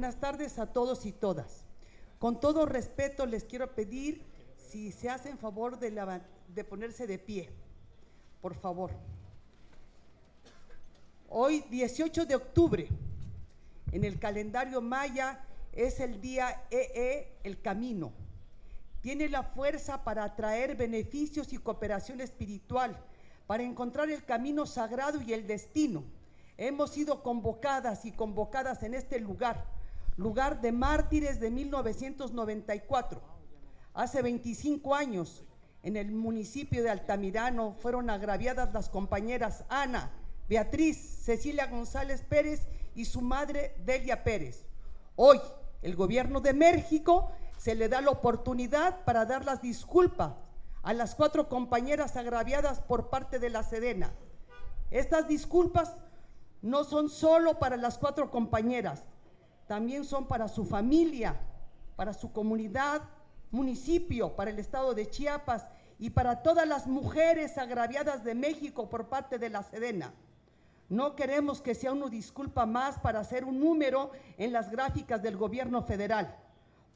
Buenas tardes a todos y todas. Con todo respeto les quiero pedir si se hacen favor de, la- de ponerse de pie, por favor. Hoy, 18 de octubre, en el calendario maya es el día EE, el camino. Tiene la fuerza para atraer beneficios y cooperación espiritual, para encontrar el camino sagrado y el destino. Hemos sido convocadas y convocadas en este lugar, lugar de mártires de 1994. Hace 25 años, en el municipio de Altamirano, fueron agraviadas las compañeras Ana, Beatriz, Cecilia González Pérez y su madre Delia Pérez. Hoy, el gobierno de México se le da la oportunidad para dar las disculpas a las cuatro compañeras agraviadas por parte de la Sedena. Estas disculpas no son solo para las cuatro compañeras, también son para su familia, para su comunidad, municipio, para el estado de Chiapas y para todas las mujeres agraviadas de México por parte de la Sedena. No queremos que sea una disculpa más para hacer un número en las gráficas del gobierno federal,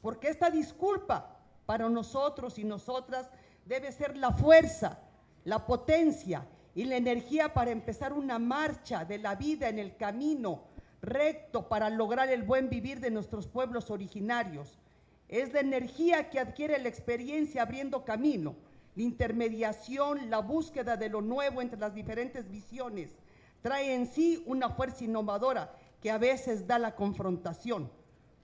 porque esta disculpa para nosotros y nosotras debe ser la fuerza, la potencia y la energía para empezar una marcha de la vida en el camino recto para lograr el buen vivir de nuestros pueblos originarios. Es la energía que adquiere la experiencia abriendo camino, la intermediación, la búsqueda de lo nuevo entre las diferentes visiones. Trae en sí una fuerza innovadora que a veces da la confrontación.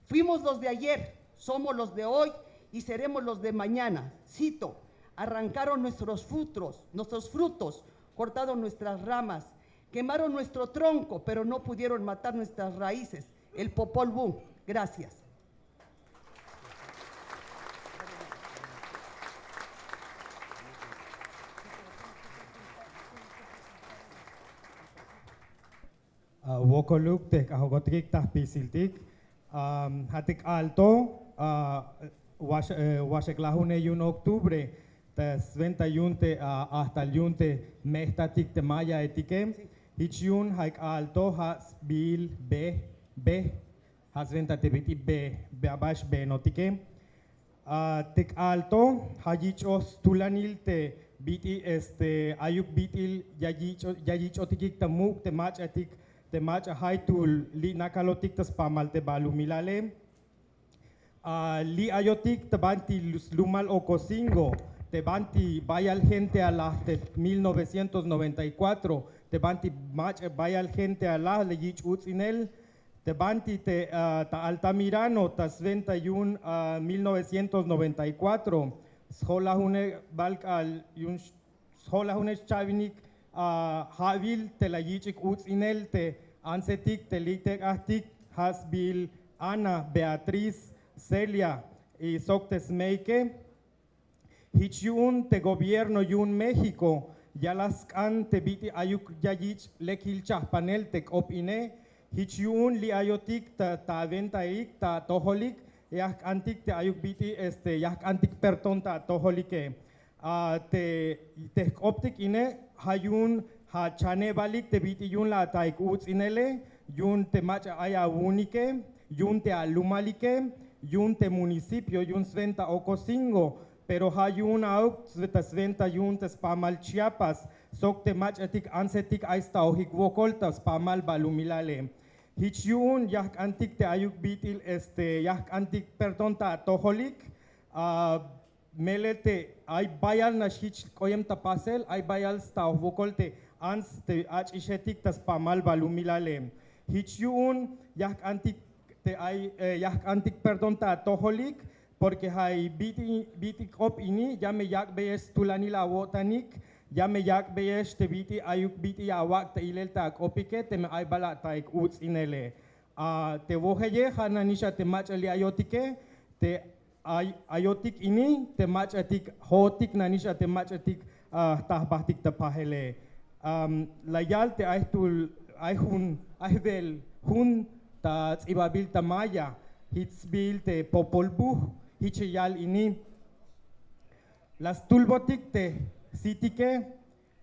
Fuimos los de ayer, somos los de hoy y seremos los de mañana. Cito, arrancaron nuestros frutos, nuestros frutos, cortaron nuestras ramas, quemaron nuestro tronco, pero no pudieron matar nuestras raíces. El Popol Vuh. Gracias. Wokoluk tek ahogotrik tah pisiltik. Hatik alto, wasek lahune yun octubre, yunte uh, hasta el yunte etikem. Hich yun haik alto has bil be be has venta te biti be be abash be notikem. Uh, tek alto hajichos tulanil te biti este ayuk bitil yajicho yajicho tikik tamuk te mach atik te mach haitul li nakalotik tas pamal te balu milale. Uh, li ayotik te banti lumal okosingo te banti vaya gente a la te 1994 te banti mach vaya al gente a la le yich utzinel te banti te uh, ta Altamirano ta 21 uh, 1994 schola hune balk al yun schola hune chavinik havil te la yichik utzinel te ansetik te litek ahtik hasbil Ana Beatriz Celia y Soctes Meike Hichiun te gobierno yun México, ya las can te biti ayuk yayich lekil panel te opine, hichiun li ayotik ta ta venta ik ta toholik, yak antik te ayuk biti este yak antik perton ta toholike. Te te optik ine hayun ha chane balik te biti yun la taik uts inele, yun te macha aya unike, yun te alumalike, yun te municipio, yun sventa ocosingo, pero hayun auk sveta sventa yun te spamal Chiapas, sok te mach etik ansetik aista ohik wokolta spamal balumilale. Hich yun yak antik te ayuk bitil este yak antik perdon ta toholik, ah, melete ay bayal na hich koyem ta pasel, ay bayal sta wokolte ans te ach ishetik tas pamal balumilale. Hich yun yak antik te ay eh, yak antik perdon ta toholik, porque hay biti biti kop ini ya me yak beyes tulani la wotanik ya me yak beyes te biti ayuk biti awak te ilel ta kopike te me ay bala ta ik uts inele a te woheye hananisha te mach ali ayotike te ay ayotik ini te mach atik hotik nanisha te mach atik ah, bahtik te pahele um, layal te ay tul ay hun ta tsibabil ta maya hitsbil te popolbuh hichiyal ini las tulbotik te sitike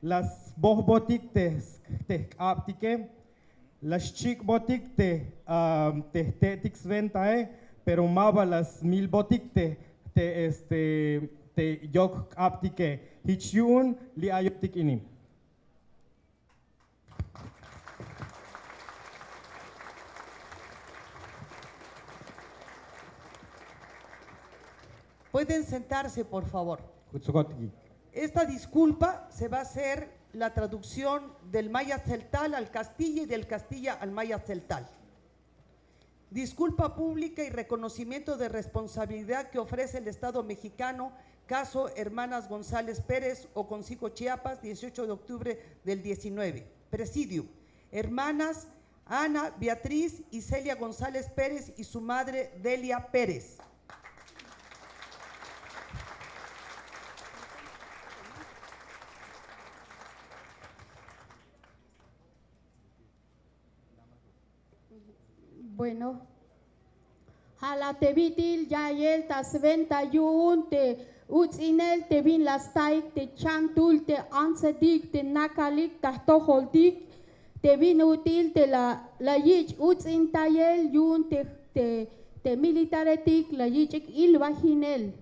las bohbotik te aptike Las chic botic te um, te te tix venta eh, pero maba las mil botic te te este te yok aptike hichun li ayoptik inim. Pueden sentarse, por favor. Esta disculpa se va a hacer la traducción del maya celtal al castilla y del castilla al maya celtal. Disculpa pública y reconocimiento de responsabilidad que ofrece el Estado mexicano, caso Hermanas González Pérez o Concico Chiapas, 18 de octubre del 19. Presidium. Hermanas Ana, Beatriz y Celia González Pérez y su madre Delia Pérez. Bueno, hala te vitil ya yel tas venta yun te utzinel te vin las taik te chantul te ansedik te nakalik ta toholdik te vin util te la la yich utzin tayel yun te te militaretik la yichik ilvahinel.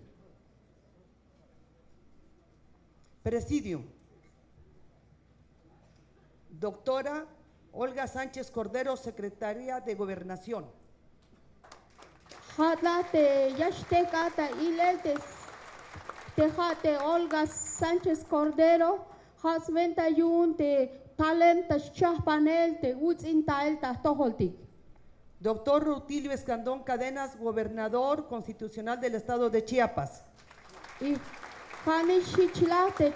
Presidium. Doctora Olga Sánchez Cordero, Secretaria de Gobernación. Hatla te yashteka ta ilel te te jate Olga Sánchez Cordero, has venta yun te talent ta panel te utzin tael ta toholtik. Doctor Rutilio Escandón Cadenas, Gobernador Constitucional del Estado de Chiapas. Y hani shichla te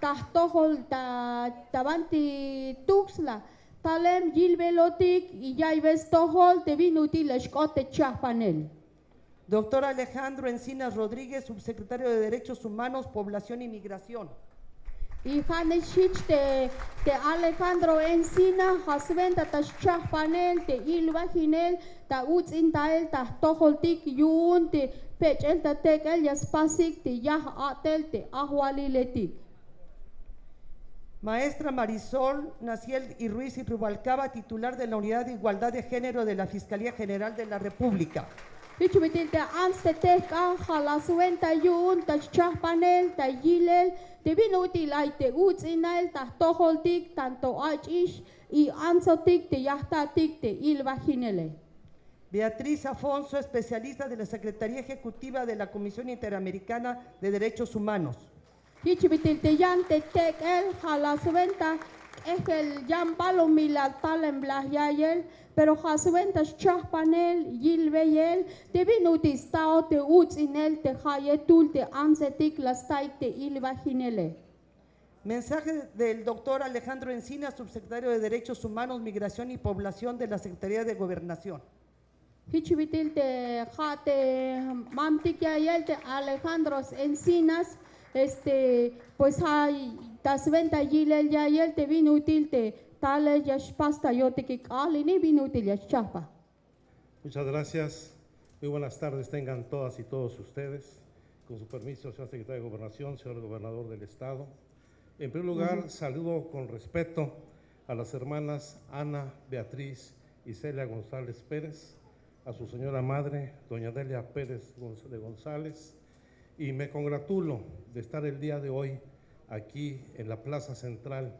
ahwalil ta tabanti tuxla. Talem gilvelotik y yaibes tohol te vinutil escote panel. Doctor Alejandro Encinas Rodríguez, Subsecretario de Derechos Humanos, Población y Migración. Y Haneshich te, te Alejandro Encina, Hasventa ta panel, te Ilva Ginel, ta Utz Intael, ta Toholtik Yun, te Pechel ta Tekel, Yaspasik, te Yah Atel, te Ahualiletik. Maestra Marisol Naciel y Ruiz y Rubalcaba, titular de la Unidad de Igualdad de Género de la Fiscalía General de la República. Yun, tanto Achish, y Ansotik, te Yahtatik, te. Beatriz Afonso, especialista de la Secretaría Ejecutiva de la Comisión Interamericana de Derechos Humanos. Hichubitil te yan te tek el, Halasventa, es el yan palomila talen yayel, pero Hasventa panel, Yilveyel, te vinutis tao te Utz Inel, te Hayetul, te Ansetik, las taik, te Ilva Ginele. Mensaje del doctor Alejandro Encina, subsecretario de Derechos Humanos, Migración y Población de la Secretaría de Gobernación. Hichubitil te jate mamtik yayel, te Alejandros Encinas, este, pues hay tas venta yilel yayel, te vinutil, te tale yash pasta yo te que alini vinutil yash chapa. Muchas gracias. Muy buenas tardes tengan todas y todos ustedes. Con su permiso, señor secretario de Gobernación, señor gobernador del Estado. En primer lugar, saludo con respeto a las hermanas Ana, Beatriz y Celia González Pérez, a su señora madre, doña Delia Pérez de González, y me congratulo de estar el día de hoy aquí en la plaza central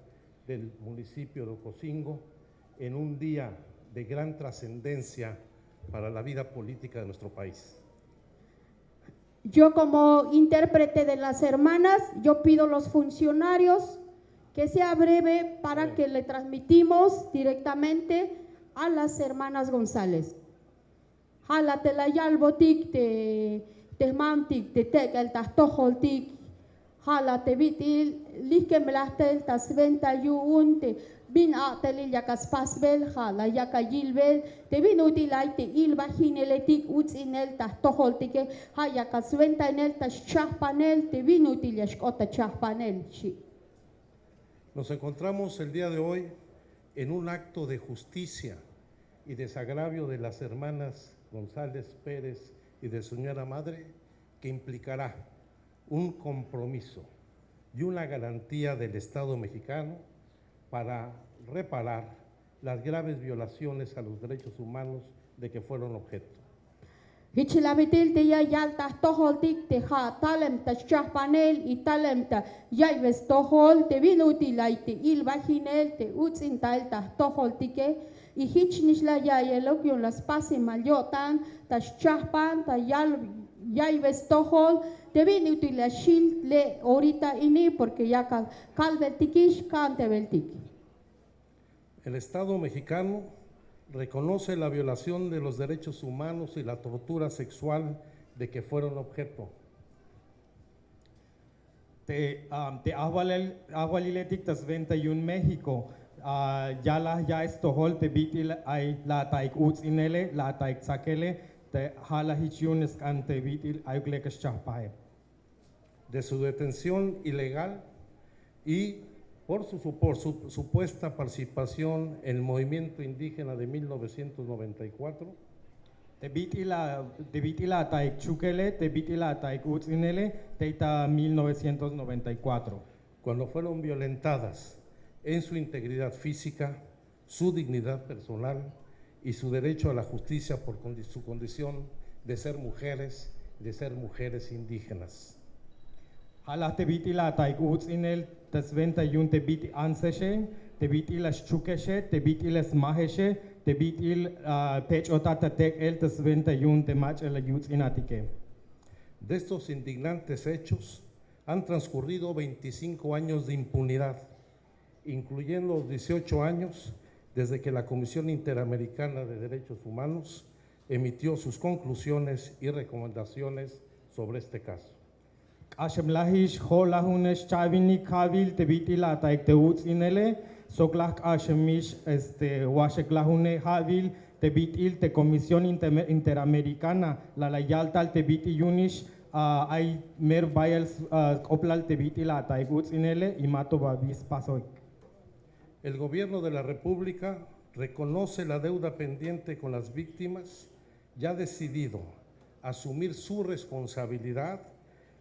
del municipio de Ocosingo, en un día de gran trascendencia para la vida política de nuestro país. Yo como intérprete de las hermanas, yo pido a los funcionarios que sea breve para que le transmitimos directamente a las hermanas González. Hala te la yalbotik te te mamtik te tekel ta toholtik. Hala te vitil like melastel ta sventa yuun te bin atelil yakas pasbel hala yaka yilbel te bin utilai te ilba hineletik utzinel ta toholtike ha yaka sventa enel ta chahpanel te bin util yashkota chahpanel shi. Nos encontramos el día de hoy en un acto de justicia y desagravio de las hermanas González Pérez y de su señora madre que implicará un compromiso y una garantía del Estado mexicano para reparar las graves violaciones a los derechos humanos de que fueron objeto. Y hichnish la ya yelokyon las pasi malyotan ta shahpan ta yal yaives tohol te vinuti la shil le ahorita ini porque ya cal calvertikish cante beltiki. El Estado mexicano reconoce la violación de los derechos humanos y la tortura sexual de que fueron objeto. Te, um, te ahualiletik tas 21 México. Uh, ya la ya estohol te bitil ay la taik uts inele, la taik sakele, te hala hichiun eskan te bitil ayuklek chahpae. de su detención ilegal y por su, por su supuesta participación en el movimiento indígena de 1994, Te bitila te bitila taik chukele, te bitila taik uts inele, teita 1994. cuando fueron violentadas en su integridad física, su dignidad personal y su derecho a la justicia por su condición de ser mujeres, de ser mujeres indígenas. Hala te bitila taik uts inel, tas 21 te biti anseshe, te bitila chukeshe, te bitila smaheshe, te bitil tech otata tek el tas 21 te mach el uts inatike. De estos indignantes hechos han transcurrido 25 años de impunidad, incluyendo los 18 años desde que la Comisión Interamericana de Derechos Humanos emitió sus conclusiones y recomendaciones sobre este caso. Ashem lahish hola hunesh chavini kavil te bitila taik te uts inele, soklak ashemish este washek lahune havil te bitil te Comisión Inter- Interamericana la la yaltal te biti yunish uh, ay mer bayals uh, oplal te bitila taik uts inele y mato babis pasoy. El Gobierno de la República reconoce la deuda pendiente con las víctimas y ha decidido asumir su responsabilidad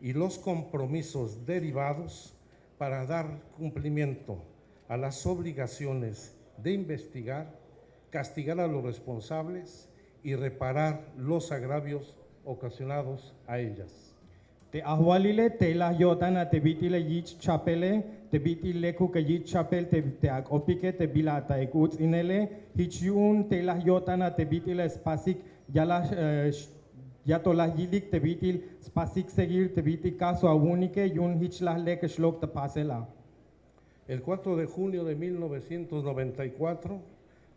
y los compromisos derivados para dar cumplimiento a las obligaciones de investigar, castigar a los responsables y reparar los agravios ocasionados a ellas. Te te la chapele, te bitile ku ke yich chapel te te opike te bilata ek uts inele, hichiun te la yotana te bitile spasik yala eh, sh- yato la yilik te bitil spasik seguir te biti caso a unike yun hich la leke shlok te pasela. El 4 de junio de 1994,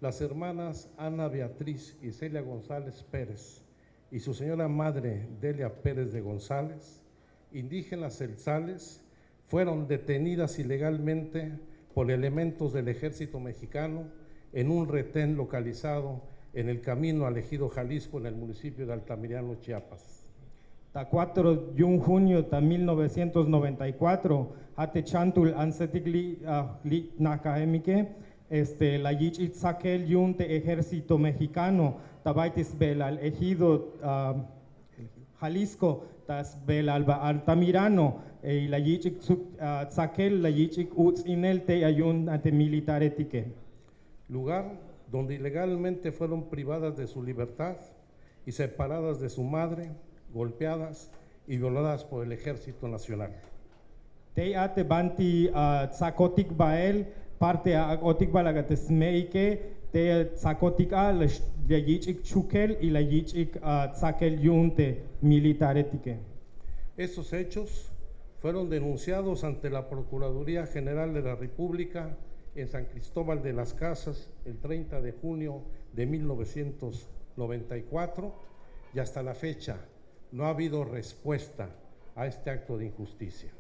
las hermanas Ana Beatriz y Celia González Pérez y su señora madre Delia Pérez de González, indígenas celzales, fueron detenidas ilegalmente por elementos del ejército mexicano en un retén localizado en el camino al ejido Jalisco en el municipio de Altamirano, Chiapas. Ta 4 de junio ta 1994, hate chantul ansetigli li nakahemike, este, la yich itzakel yun te ejército mexicano, tabaitis bel al ejido uh, Jalisco, tas bel al ba- Altamirano, e la yich itzakel, la yich uts inel te ayun ante militar etique. lugar donde ilegalmente fueron privadas de su libertad y separadas de su madre, golpeadas y violadas por el Ejército Nacional. Te ate banti tsakotik bael, parte a otik balagates meike, te tsakotik a la yichik chukel y la yichik uh, tsakel yunte militaretike. Estos hechos fueron denunciados ante la Procuraduría General de la República en San Cristóbal de las Casas el 30 de junio de 1994 y hasta la fecha no ha habido respuesta a este acto de injusticia.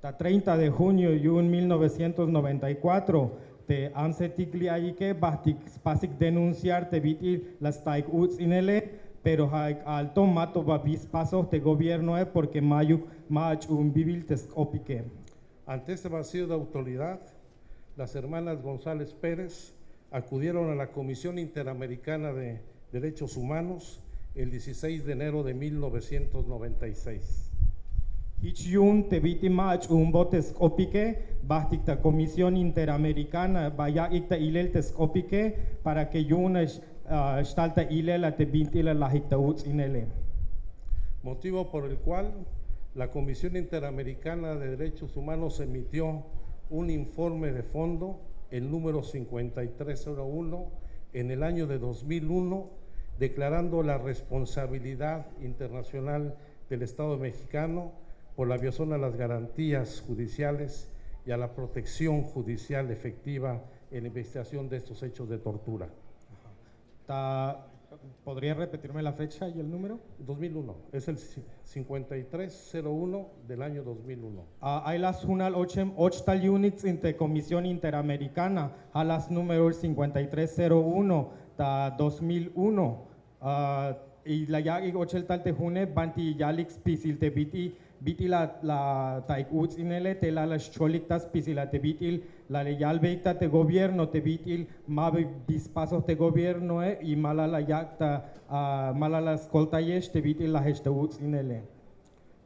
Ta 30 de junio yun 1994, te ansetik li ayike bahtik spasik denunciar te bitil las taik uts inele, pero haik alto mato babis pasos te gobierno e porque mayuk mach un bibil tes opike. Ante este vacío de autoridad, las hermanas González Pérez acudieron a la Comisión Interamericana de Derechos Humanos el 16 de enero de 1996. Hichiun te biti mach un botes kopike, bastik ta Comisión Interamericana, vaya ikta ilel te skopike, para que yun uh, stalta ilela te bintila la hikta uts inele. motivo por el cual la Comisión Interamericana de Derechos Humanos emitió un informe de fondo, el número 5301, en el año de 2001, declarando la responsabilidad internacional del Estado mexicano por la violación a las garantías judiciales y a la protección judicial efectiva en la investigación de estos hechos de tortura. ¿Podría repetirme la fecha y el número? 2001, es el 5301 del año 2001. Uh, hay las unal ochem ochtal units inte Comisión Interamericana, a las número 5301 ta 2001. Uh, y la ya y ochel tal te june banti yalix pisil te biti biti la la taik uts inele te la las cholik tas pisil la te bitil la le yal veita te gobierno te bitil ma dispasos te gobierno eh, y mala la yakta uh, mala la skolta yesh te bitil la heshta uts inele.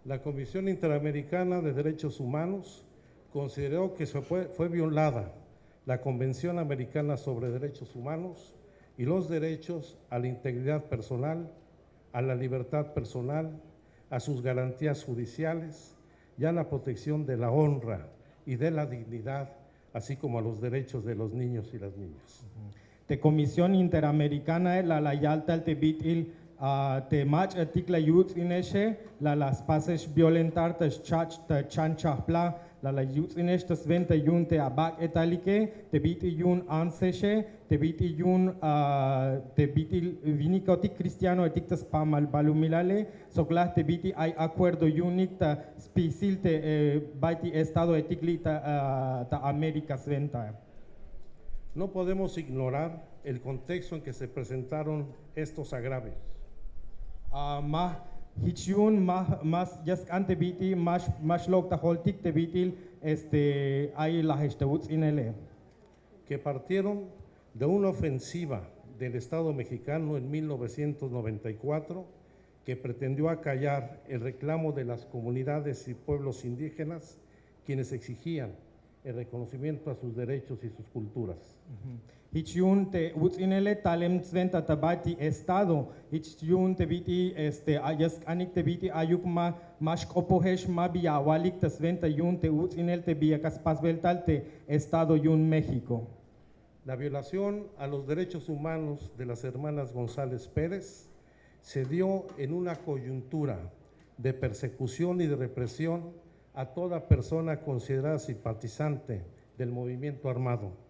La Comisión Interamericana de Derechos Humanos consideró que se fue, fue violada la Convención Americana sobre Derechos Humanos y los derechos a la integridad personal, a la libertad personal, a sus garantías judiciales y a la protección de la honra y de la dignidad, así como a los derechos de los niños y las niñas. Te Comisión Interamericana la la yalta te bitil te mach artikla youth ineshe la las pases violentar te chach chanchapla la la youth inesh te sventa yun te abak etalike te biti yun anseshe te biti yun uh, te biti vinikotik cristiano etik te spamal balumilale sokla te biti hay acuerdo yunik ta spisil te eh, baiti estado etikli ta, uh, ta América sventa. No podemos ignorar el contexto en que se presentaron estos agravios. Uh, ma hichiun ma mas just ante biti mas mas log ta holtik te bitil este hay la hestauts inele que partieron de una ofensiva del Estado mexicano en 1994 que pretendió acallar el reclamo de las comunidades y pueblos indígenas quienes exigían el reconocimiento a sus derechos y sus culturas. Hichiun te uts inele talem sventa tabati estado hichiun te biti este ayas anik te biti ayuk ma mas kopohesh ma bia walik te sventa yun te uts inel te bia kaspas veltal te estado yun México La violación a los derechos humanos de las hermanas González Pérez se dio en una coyuntura de persecución y de represión a toda persona considerada simpatizante del movimiento armado.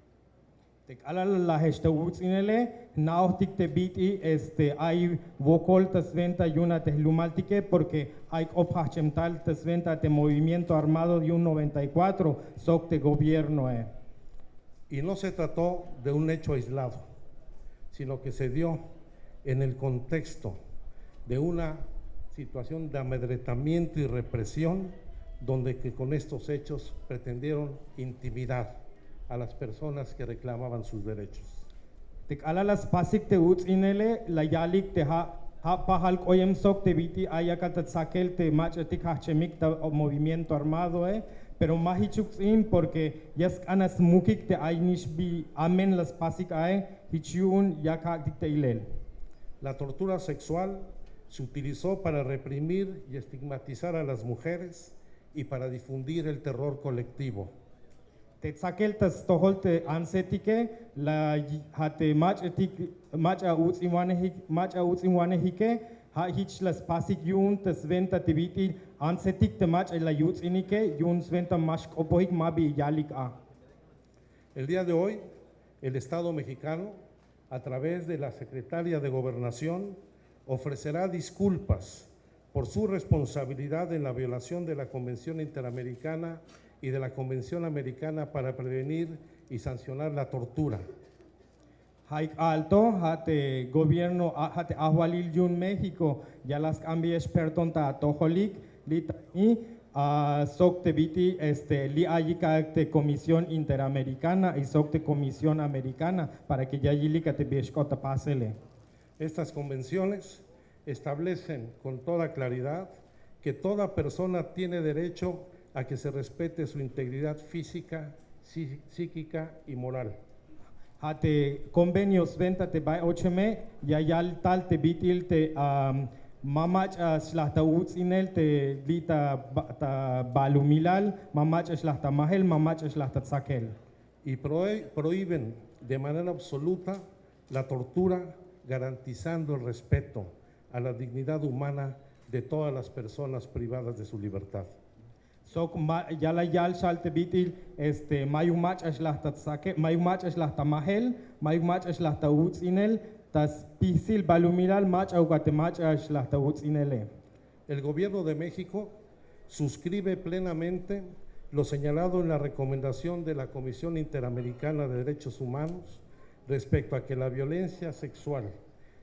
Tek alal la hesta uts inele naotik te biti este ay vokol te sventa yuna te lumaltike porque hay ophachemtal te sventa te movimiento armado de un 94 sok te gobierno eh. Y no se trató de un hecho aislado, sino que se dio en el contexto de una situación de amedretamiento y represión, donde que con estos hechos pretendieron intimidar a las personas que reclamaban sus derechos. Tek alalas pasik te uts inele la yalik te ha ha pahal koyem sok te biti ayakat te sakel te mach tik hachemik ta movimiento armado eh pero mahichuk in porque yas anas mukik te ainish bi amen las pasik ay hichiun yakak dik te ilel. La tortura sexual se utilizó para reprimir y estigmatizar a las mujeres y para difundir el terror colectivo. El día de hoy, el Estado mexicano, a través de la Secretaria de Gobernación, ofrecerá disculpas por su responsabilidad en la violación de la Convención Interamericana y de la Convención Americana para prevenir y sancionar la tortura. Haik alto hate gobierno a- hate ahwalil yun México ya las cambia experton ta toholik lita y a sok te biti este li ayika te comisión interamericana y sok te comisión americana para que ya yilika te bieshkota pasele. Estas convenciones establecen con toda claridad que toda persona tiene derecho a que se respete su integridad física, psí- psíquica y moral. Hate convenios venta te bai ocheme ya yal tal te bitil te mamach uh, slahta utzinel te vita ba- ta balumilal mamach slahta mahel mamach slahta tsakel. y prohí- prohíben de manera absoluta la tortura, garantizando el respeto a la dignidad humana de todas las personas privadas de su libertad. Sok yala yal shal te bitil este mayu mach slahta tsakel mayu mach slahta mahel mayu mach slahta utzinel tas pisil balumilal mach au gate mach slahta utzinele. El Gobierno de México suscribe plenamente lo señalado en la recomendación de la Comisión Interamericana de Derechos Humanos respecto a que la violencia sexual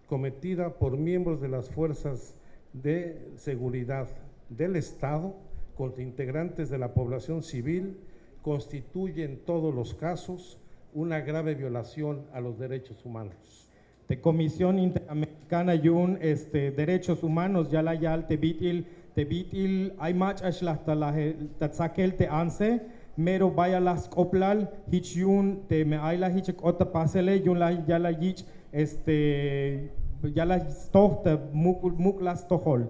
cometida por miembros de las fuerzas de seguridad del Estado contra integrantes de la población civil constituye en todos los casos una grave violación a los derechos humanos. de Comisión Interamericana Yun este Derechos Humanos ya la yal te bitil te bitil hay mach ashlahta la tatsakel te anse mero vaya las coplal hich yun te me ay la hich ota pasele yun la ya la hich este ya la stohta muk muk las tohol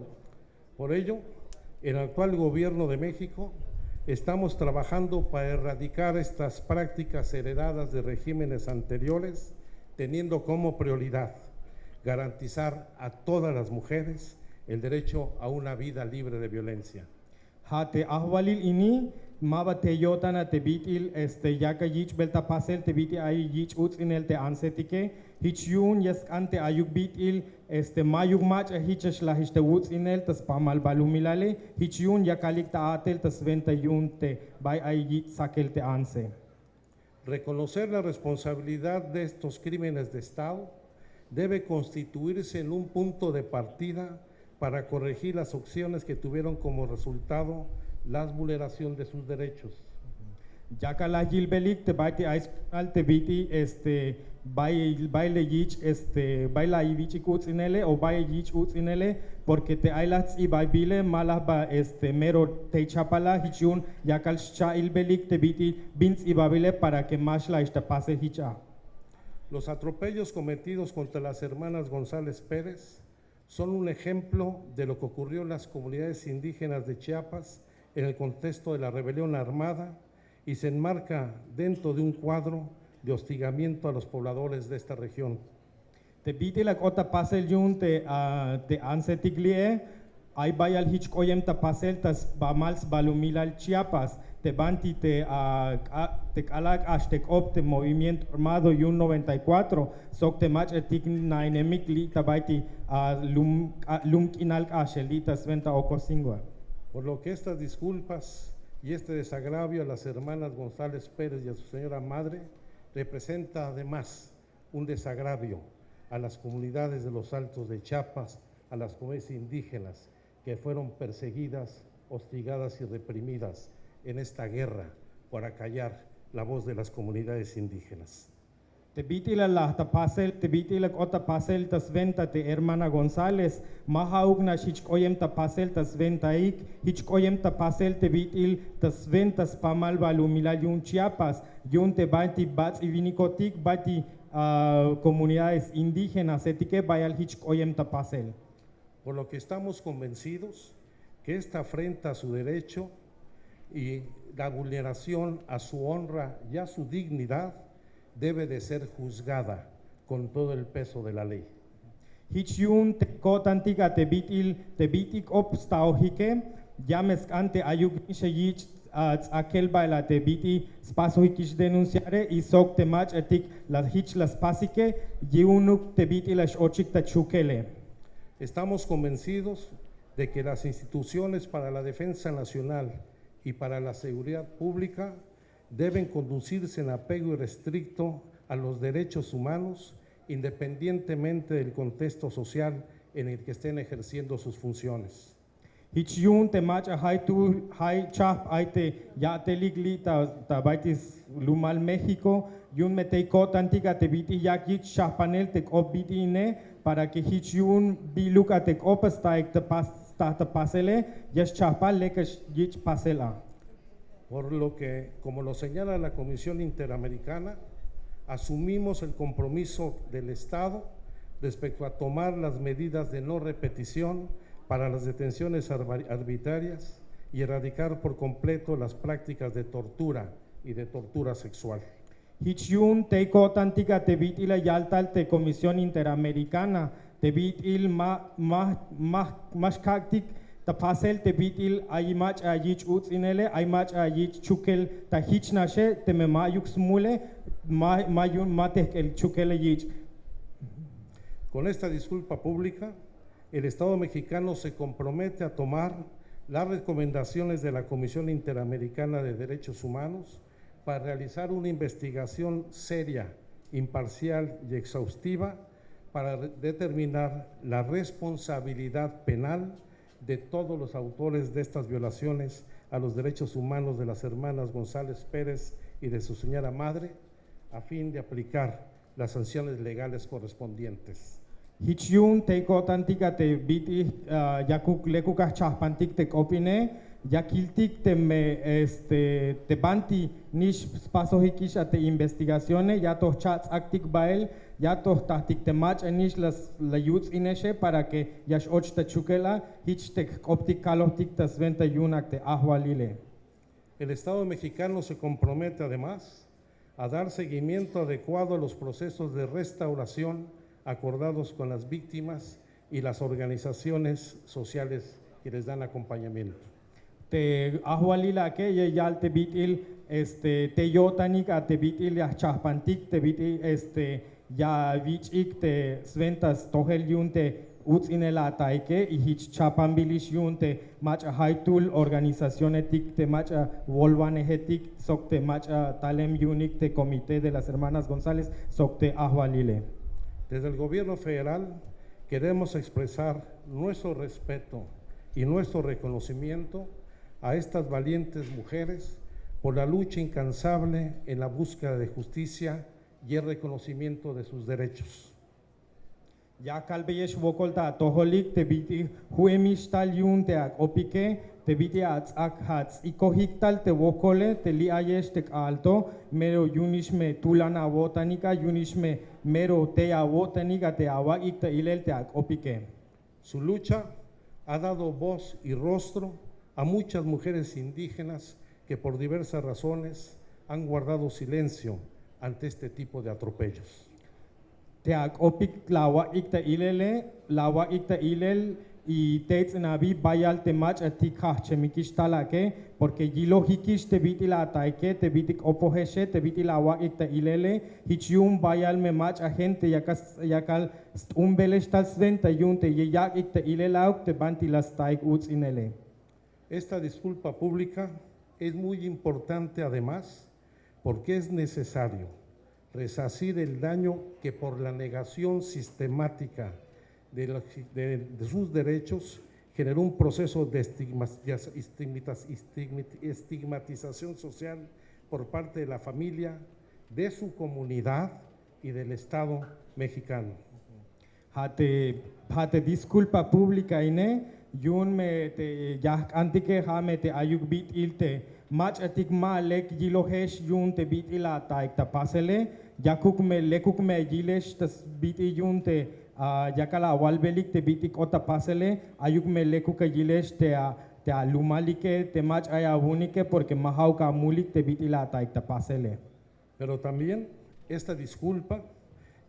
Por ello, el actual gobierno de México estamos trabajando para erradicar estas prácticas heredadas de regímenes anteriores, teniendo como prioridad garantizar a todas las mujeres el derecho a una vida libre de violencia. Reconocer la responsabilidad de estos crímenes de Estado debe constituirse en un punto de partida para corregir las opciones que tuvieron como resultado la vulneración de sus derechos. Yaka la gilbelik te bay te ay al te biti este baile yich este baila yich uts inele o bay yich uts inele porque te ay las y bay bile malah ba este mero te chapala hichun yakal cha ilbelik te biti bins y babile para que más la pase hicha. Los atropellos cometidos contra las hermanas González Pérez son un ejemplo de lo que ocurrió en las comunidades indígenas de Chiapas en el contexto de la rebelión armada y se enmarca dentro de un cuadro de hostigamiento a los pobladores de esta región. Te biti la ota pasel yun te ah, te anse tiglie ay bayal hich koyem ta pasel tas bamals balumilal Chiapas te banti te ah, a- te kalak ashtek op te movimiento armado yun 94 sok te mach etik na enemic li ta baiti ah, lum lum kinal ashelita sventa okosingwa. Por lo que estas disculpas y este desagravio a las hermanas González Pérez y a su señora madre representa además un desagravio a las comunidades de los Altos de Chiapas, a las comunidades indígenas que fueron perseguidas, hostigadas y reprimidas en esta guerra para callar la voz de las comunidades indígenas. Te biti la la ta pasel, te biti la ota pasel tas venta te hermana González, mahaug na hich koyem ta pasel tas venta ik, hich koyem ta pasel te bitil tas ventas pamal balumila yun Chiapas, yun te baiti bats y vinicotic baiti ah, comunidades indígenas, etique bayal hich koyem ta pasel. por lo que estamos convencidos que esta afrenta a su derecho y la vulneración a su honra y a su dignidad debe de ser juzgada con todo el peso de la ley. Hich yun te kotantiga te bitil te bitik opstau hike, james ante ayuk nishe yich aquel baila te biti spaso hikish denunciare y sok te mach etik las hich las pasike yiunuk te biti las ochik ta chukele. Estamos convencidos de que las instituciones para la defensa nacional y para la seguridad pública deben conducirse en apego irrestricto a los derechos humanos, independientemente del contexto social en el que estén ejerciendo sus funciones. Hich yun te mach a hai chap aite ya te ligli ta ta baitis lumal México yun me te kotantiga te biti yakich chapanel te kop biti ne para que hich yun biluka te kopestaik te pas ta ta pasele yash chapa lekash yich pasela. Por lo que, como lo señala la Comisión Interamericana, asumimos el compromiso del Estado respecto a tomar las medidas de no repetición para las detenciones arbitrarias y erradicar por completo las prácticas de tortura y de tortura sexual. Hichiun te kotantika te bitila yaltal te Comisión Interamericana te bitil ma Con esta disculpa pública, el Estado mexicano se compromete a tomar las recomendaciones de la Comisión Interamericana de Derechos Humanos para realizar una investigación seria, imparcial y exhaustiva para determinar la responsabilidad penal de todos los autores de estas violaciones a los derechos humanos de las hermanas González Pérez y de su señora madre, a fin de aplicar las sanciones legales correspondientes. Hichiun te kotantika te biti uh, yakuk lekukah chahpantik te kopine yakiltik te me este te banti nish spaso hikish investigaciones ya to chats actic bael ya to tahtik te mach nish las la yuts ineshe para que yash och te chukela hich te optik kaloptik te sventa yunak te ahwalile. El Estado mexicano se compromete además a dar seguimiento adecuado a los procesos de restauración acordados con las víctimas y las organizaciones sociales que les dan acompañamiento. te ahwalila ke ye yal te bitil este te yotanik a te bitil ya chahpantik te bitil este ya vichik te sventas tohel yunte utzinela taike y hich chapambilish yunte macha haitul organizacionetik te macha volvanehetik sok te macha talem yunik te comité de las hermanas González sok te ahwalile. Desde el gobierno federal queremos expresar nuestro respeto y nuestro reconocimiento a estas valientes mujeres por la lucha incansable en la búsqueda de justicia y el reconocimiento de sus derechos. Ya kalbeyesh vokolta toholik te biti huemistal yun te ak opike te biti ats ak hats ikohiktal te vokole te li ayesh te alto mero yunishme tulana botanika yunishme mero te botanika te awak ik te ilel te ak opike. Su lucha ha dado voz y rostro a muchas mujeres indígenas que por diversas razones han guardado silencio ante este tipo de atropellos. Te ak opik lawa ik te ilele lawa ik te ilel y te nabi bayal te mach atik ha chemikish talake porque gilo hikish te biti la taike te biti opoheshe te biti lawa ik te ilele hichium bayal me mach a gente yakas yakal umbelesh tal sventa yunte ye yak ik te ilelauk te banti las taik uts inele. Esta disculpa pública es muy importante además porque es necesario resarcir el daño que por la negación sistemática de, de- de sus derechos generó un proceso de estigma- estigmatiz- estigmati- estigmatización social por parte de la familia, de su comunidad y del Estado mexicano. hate disculpa pública ine yun me te ya antike ha me te ilte mach Pero también esta disculpa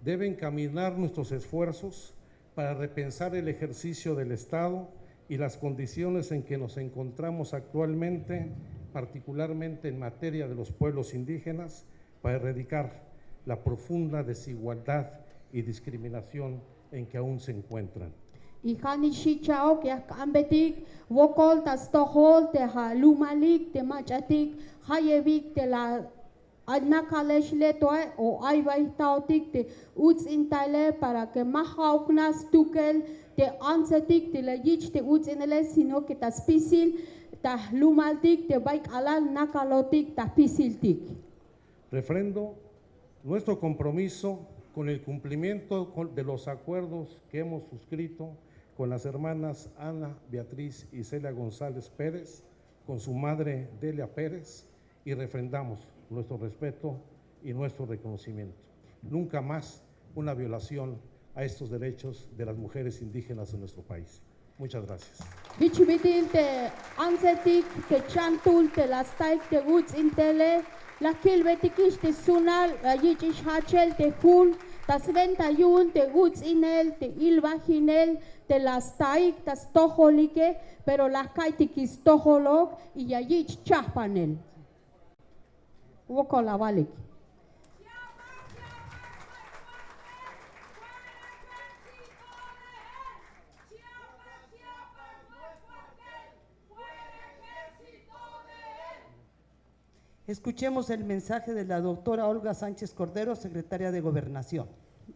debe encaminar nuestros esfuerzos para repensar el ejercicio del Estado y las condiciones en que nos encontramos actualmente, particularmente en materia de los pueblos indígenas, para erradicar la profunda desigualdad y discriminación en que aún se encuentran. Ihani shichao que ambetik vokol tas tohol te ha lumalik te machatik hayevik te la adnakalesh le toa o aibai tautik te uts intale para que mahauknas tukel te ansetik te la yich te uts inele sino que tas Refrendo nuestro compromiso con el cumplimiento de los acuerdos que hemos suscrito con las hermanas Ana, Beatriz y Celia González Pérez, con su madre Delia Pérez, y refrendamos nuestro respeto y nuestro reconocimiento. Nunca más una violación a estos derechos de las mujeres indígenas de nuestro país. Muchas gracias. Bichibitil te ansetik te chantul te lastaik te uts intele la kilbetikish te sunal yichish hachel te hul tas ventayun te uts inel te ilvaginel te lastaik tas toholike pero las kaitikis toholok y ya yich chahpanel. Woko Escuchemos el mensaje de la doctora Olga Sánchez Cordero, secretaria de Gobernación.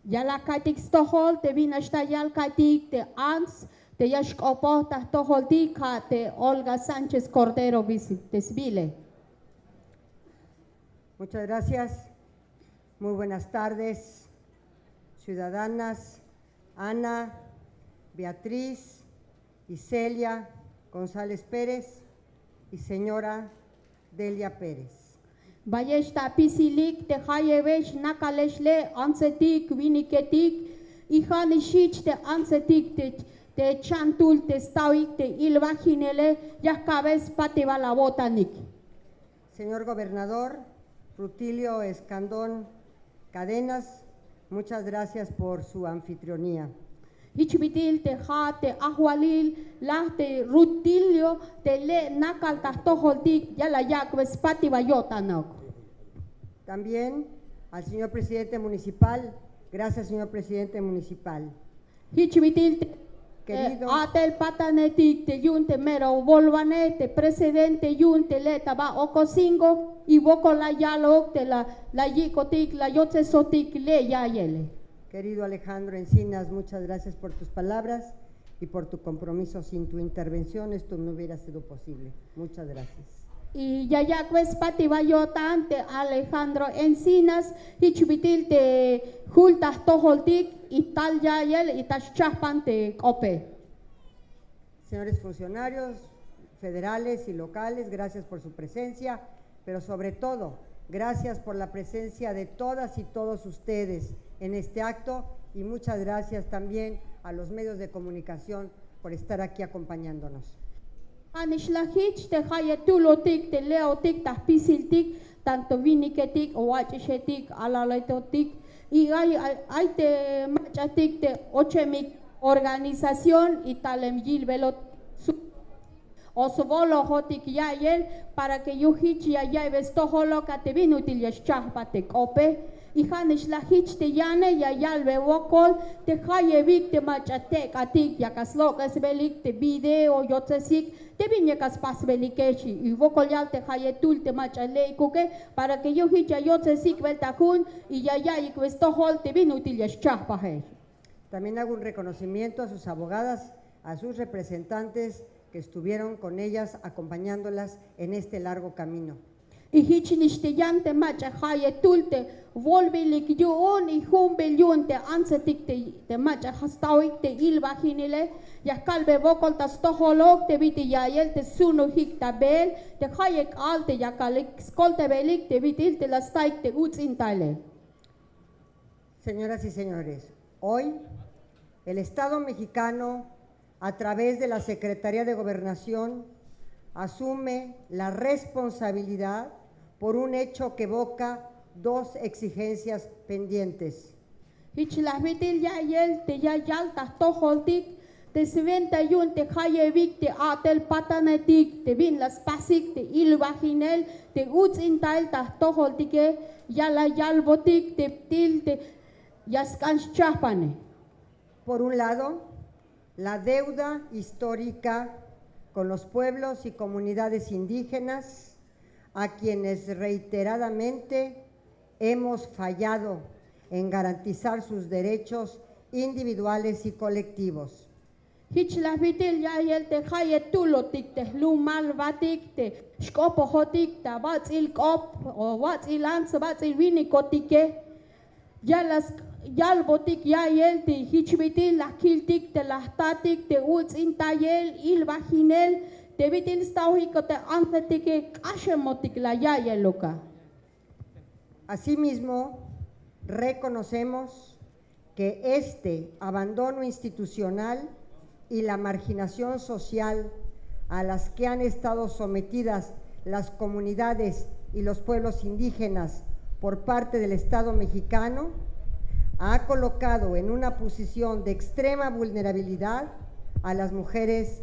Ya la kaitik stohol te vinashta yal kaitik te ans te yashk opo ta tohol di ka te Olga Sánchez Cordero visi- desvile. Muchas gracias. Muy buenas tardes, ciudadanas Ana, Beatriz y Celia González Pérez y señora Delia Pérez. Pisilik te hayevesh nakaleshle ansetik viniketik ihanishich te ansetik te chantul te stauik te ilvaginele yahkabes pativa la botanik. Señor gobernador Rutilio Escandón Cadenas, muchas gracias por su anfitrionía. Te te rutilio te le nakal tahtoholtik yala yakbes pativa yotanok. También al señor presidente municipal, gracias señor presidente municipal. Hichbitil te Querido. atel patanetik te yunte mero volvane te presidente yunte le taba okosingo y boko la yalok te la la yikotik la yotse sotik le yayele. Querido Alejandro Encinas, muchas gracias por tus palabras y por tu compromiso. Sin tu intervención esto no hubiera sido posible. Muchas gracias. Y ya ya pues pativa yotan te Alejandro Encinas hichbitil te jultas toholtik y tal yayel y taschaspan te kope. Señores funcionarios federales y locales, gracias por su presencia, pero sobre todo, gracias por la presencia de todas y todos ustedes en este acto y muchas gracias también a los medios de comunicación por estar aquí acompañándonos. Anishlahich te hayetulotik te leotik tas pisiltik tanto viniketik o wachishetik alaletotik y hay hay- te machatik te ochemik organización y talem yilvelot su- Osvolo hotik yayel para que yuhich yayay vestoholo kate vinutil yashchahpatek ope y hanish la hich te yane yayal be wokol te haye vik te machatek atik yakaslok esbelik te video yotsesik te vinyakas pasbelikechi y wokol yal te haye tul te machale kuke para que yuhich yotsesik veltakun y yayay vestohol te vinutil yashchahpahe. También hago un reconocimiento a sus abogadas, a sus representantes que estuvieron con ellas acompañándolas en este largo camino. Y hichniste yante macha haye tulte volvilik yun y humbel yun te ansetik te te macha hastawik te ilvahinile ya kalbe vokol ta stoholok te viti yayel te sunu hik ta bel te hayek alte ya kalik skolte belik te vitil te lastaik te uts intale. Señoras y señores, hoy el Estado mexicano, a través de la Secretaría de Gobernación, asume la responsabilidad por un hecho que evoca dos exigencias pendientes. Hichlas vitil yayel te yayal ta stoholtik te sventa yun te hayevik te atel patanetik te vin las pasik te ilvaginel te uts intal ta stoholtike yala yalbotik te til te yaskans chapane. Por un lado, la deuda histórica con los pueblos y comunidades indígenas, a quienes reiteradamente hemos fallado en garantizar sus derechos individuales y colectivos. Hichlas vitil yayel te haye tulotik te lumal batik te shkopohotik ta batzil kop o batzil ans batzil vinikotike ya las yalbotik yayel te hichbitil la loka. Asimismo, reconocemos que este abandono institucional y la marginación social a las que han estado sometidas las comunidades y los pueblos indígenas por parte del Estado mexicano ha colocado en una posición de extrema vulnerabilidad a las mujeres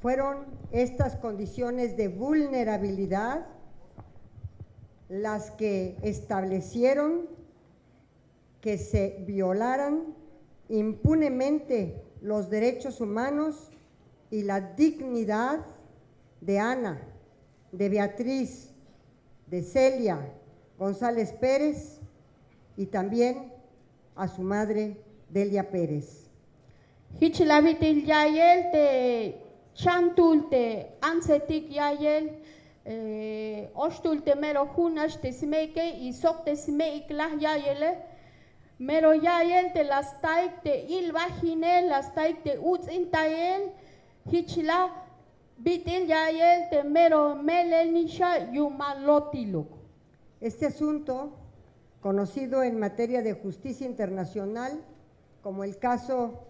Fueron estas condiciones de vulnerabilidad las que establecieron que se violaran impunemente los derechos humanos y la dignidad de Ana, de Beatriz, de Celia González Pérez y también a su madre Delia Pérez. Hichilabitil yayel te chantul te ansetik yayel eh, ostul te mero hunash te smeke y sok te smeik lah yayele mero yayel te las taik te il vaginel las taik te uts intayel hichila bitil yayel te mero melel nisha yumalotiluk. Este asunto, conocido en materia de justicia internacional como el caso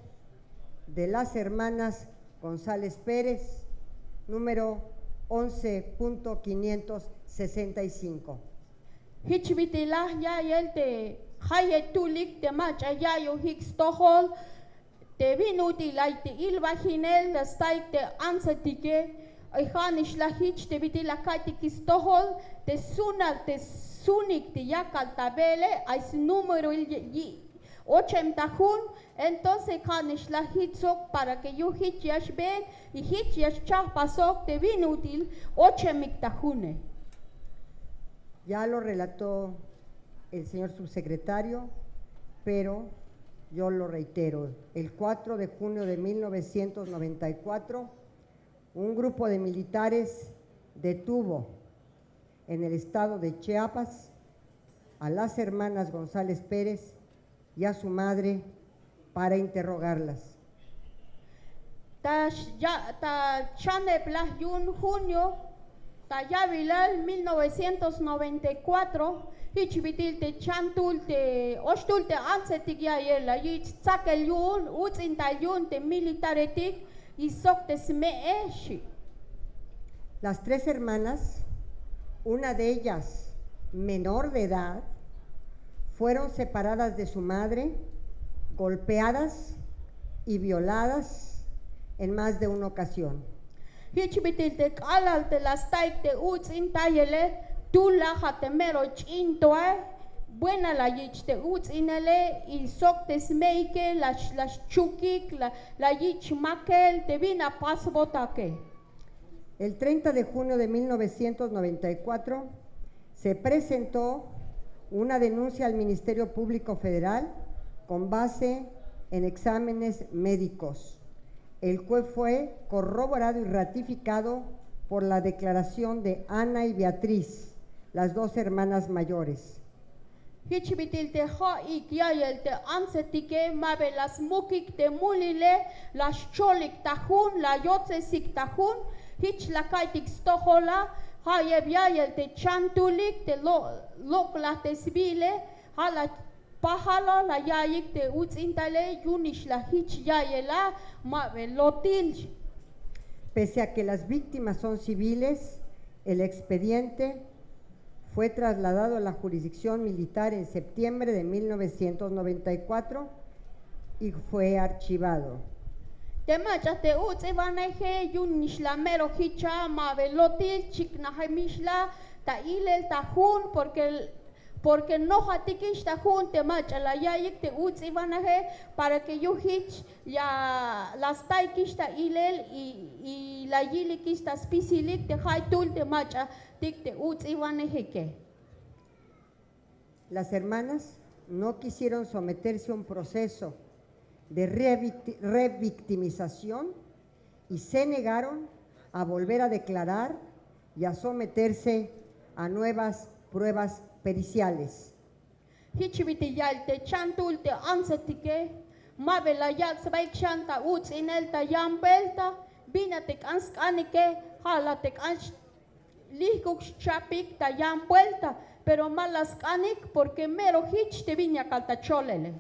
de las hermanas González Pérez, número 11.565. Hichbitilah yayel te hayetulik te macha yayo hikstohol te vinuti lai te ilvaginel la staik te ansatike Ihanish la hich te viti la te sunal te sunik te yakal tabele ais número il y ochem tahun entonces hanish la hitzok para que yo yash ben y pasok te. Ya lo relató el señor subsecretario, pero yo lo reitero. El 4 de junio de 1994, un grupo de militares detuvo en el estado de Chiapas a las hermanas González Pérez y a su madre para interrogarlas. Ta ya ta chane plas yun junio ta yavilal 1994 hichbitil te chantul te ostul te ansetik ya yela yich tsakel yun utzintal yun te militaretik y sok te sme eshi. Las tres hermanas, una de ellas menor de edad, fueron separadas de su madre, golpeadas y violadas en más de una ocasión. El 30 de junio de 1994 se presentó una denuncia al Ministerio Público Federal con base en exámenes médicos, el cual fue corroborado y ratificado por la declaración de Ana y Beatriz, las dos hermanas mayores. Ha la pahala la yayik te utzintale yunish la hich yayela mabe lotil Pese a que las víctimas son civiles, el expediente fue trasladado a la jurisdicción militar en septiembre de 1994 y fue archivado. Te macha te uts ivaneje yunish la mero hicha mabe lotil chikna mishla ta ilel ta hun porque el- Porque no hatikista junte macha la yayik te ivanaje para que yo hich ya las taikista ilel y, y la yilikista spisilik te hai tul te macha tik te uts ivanaje que. Las hermanas no quisieron someterse a un proceso de revicti- revictimización y se negaron a volver a declarar y a someterse a nuevas pruebas periciales. Hichiviti yal te chantul te ansetike, mabe la yak sabaik shanta uts inel ta yampelta, bina te anskanike, hala te ans lihkuk chapik ta yampelta, pero malas porque mero hich te viña caltacholele.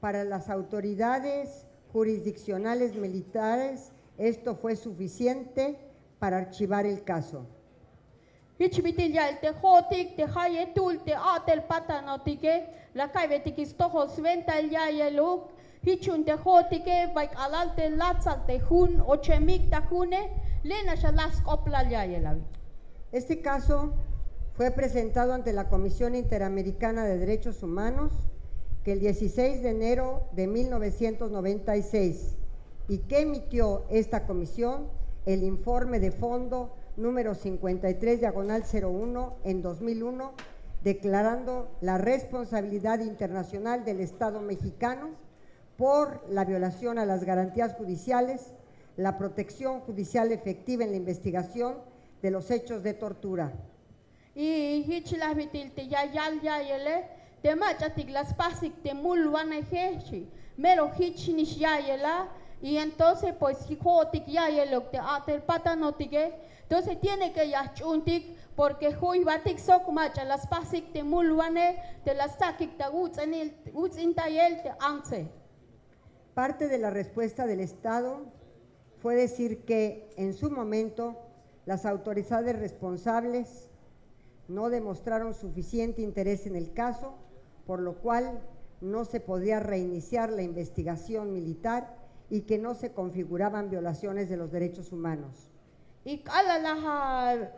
Para las autoridades jurisdiccionales militares, esto fue suficiente para archivar el caso. Hichiviti yal te hotik te hayetul te atel patanotike, la kaivetiki stoho sventa el yayeluk, hichun te hotike, vaik alalte latzal te hun, ochemik ta hune, lena shalas kopla yayelavi. Este caso fue presentado ante la Comisión Interamericana de Derechos Humanos que el 16 de enero de 1996 y que emitió esta comisión el informe de fondo número 53 diagonal 01 en 2001 declarando la responsabilidad internacional del Estado mexicano por la violación a las garantías judiciales, la protección judicial efectiva en la investigación de los hechos de tortura. Y te te te y entonces pues hijotik yayelok te atel patanotike, entonces tiene que yachuntik, porque hui batik sok macha las pasik te mulwane, te las sakik te utzintayel te anse. Parte de la respuesta del Estado fue decir que en su momento las autoridades responsables no demostraron suficiente interés en el caso, por lo cual no se podía reiniciar la investigación militar y que no se configuraban violaciones de los derechos humanos. Y ala la ha-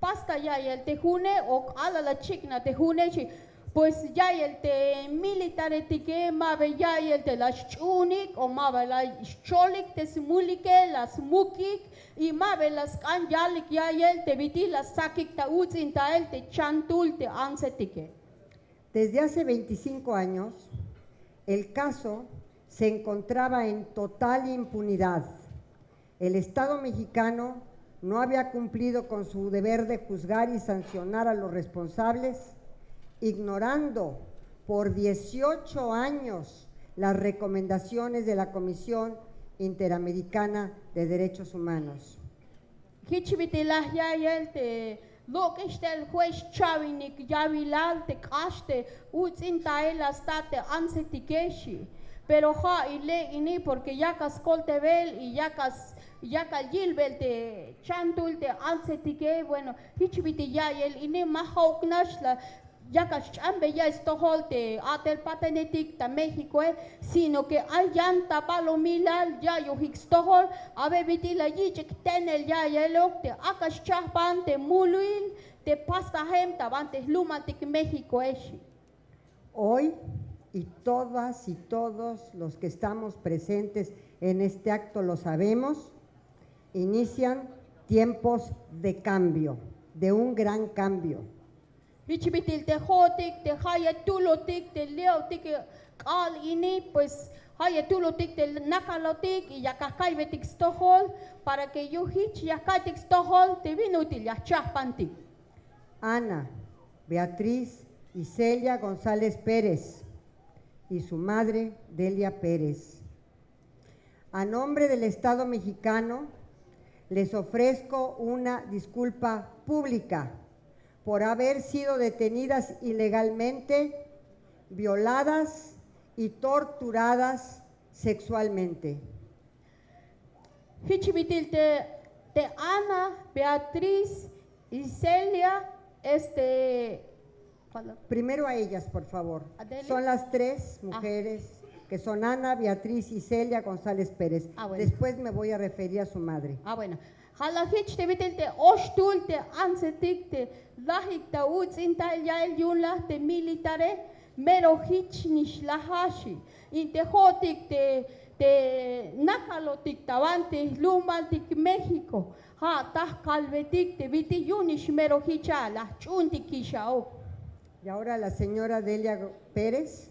pasta ya el te june o ala la chikna te june chi pues ya el te militare tike mabe ya el te la chunik o mabe la cholik te smulike la smukik y mabe las kanjalik ya el te viti la sakik ta utzin ta el te chantul te ansetike. Desde hace 25 años, el caso se encontraba en total impunidad. El Estado mexicano no había cumplido con su deber de juzgar y sancionar a los responsables, ignorando por 18 años las recomendaciones de la Comisión Interamericana de Derechos Humanos. Te juez chavinik ya vilal te caste utzin taela state ansetikeshi pero ja ile ini porque ya cas coltevel y ya cas ya cal gilbel te chantul te ansetike bueno hichviti ya el ini mahauknash la ya cas chambe ya estohol te atel patenetik ta México eh, sino que hay llanta palomilal ya yo hikstohol abe biti la yichik tenel ya yelok te akas chahpan te muluil te pasta hem tabantes lumantik México eshi. Hoy, y todas y todos los que estamos presentes en este acto lo sabemos, inician tiempos de cambio, de un gran cambio. Hichibitil te hotik, te haya tulotik, te leotik, al ini, pues haya tulotik, te nakalotik, y yakakay betik stohol, para que yo hich yakaitik stohol, te vinutil ya chahpantik. Ana, Beatriz y Celia González Pérez y su madre Delia Pérez. A nombre del Estado mexicano, les ofrezco una disculpa pública por haber sido detenidas ilegalmente, violadas y torturadas sexualmente. Te, te Ana, Beatriz y Celia, este. Primero a ellas, por favor. Adele. Son las tres mujeres que son Ana, Beatriz y Celia González Pérez. Ah, bueno. Después me voy a referir a su madre. Ah, bueno. Hala hitch te vitel te ostul te ansetik te lahik ta uts inta ya el yun la te militare mero hitch nish lahashi. Inte hotik te te nakalotik tavante lumaltik México. Ha tah kalvetik te viti yunish mero hicha la chunti kishao. Y ahora la señora Delia Pérez,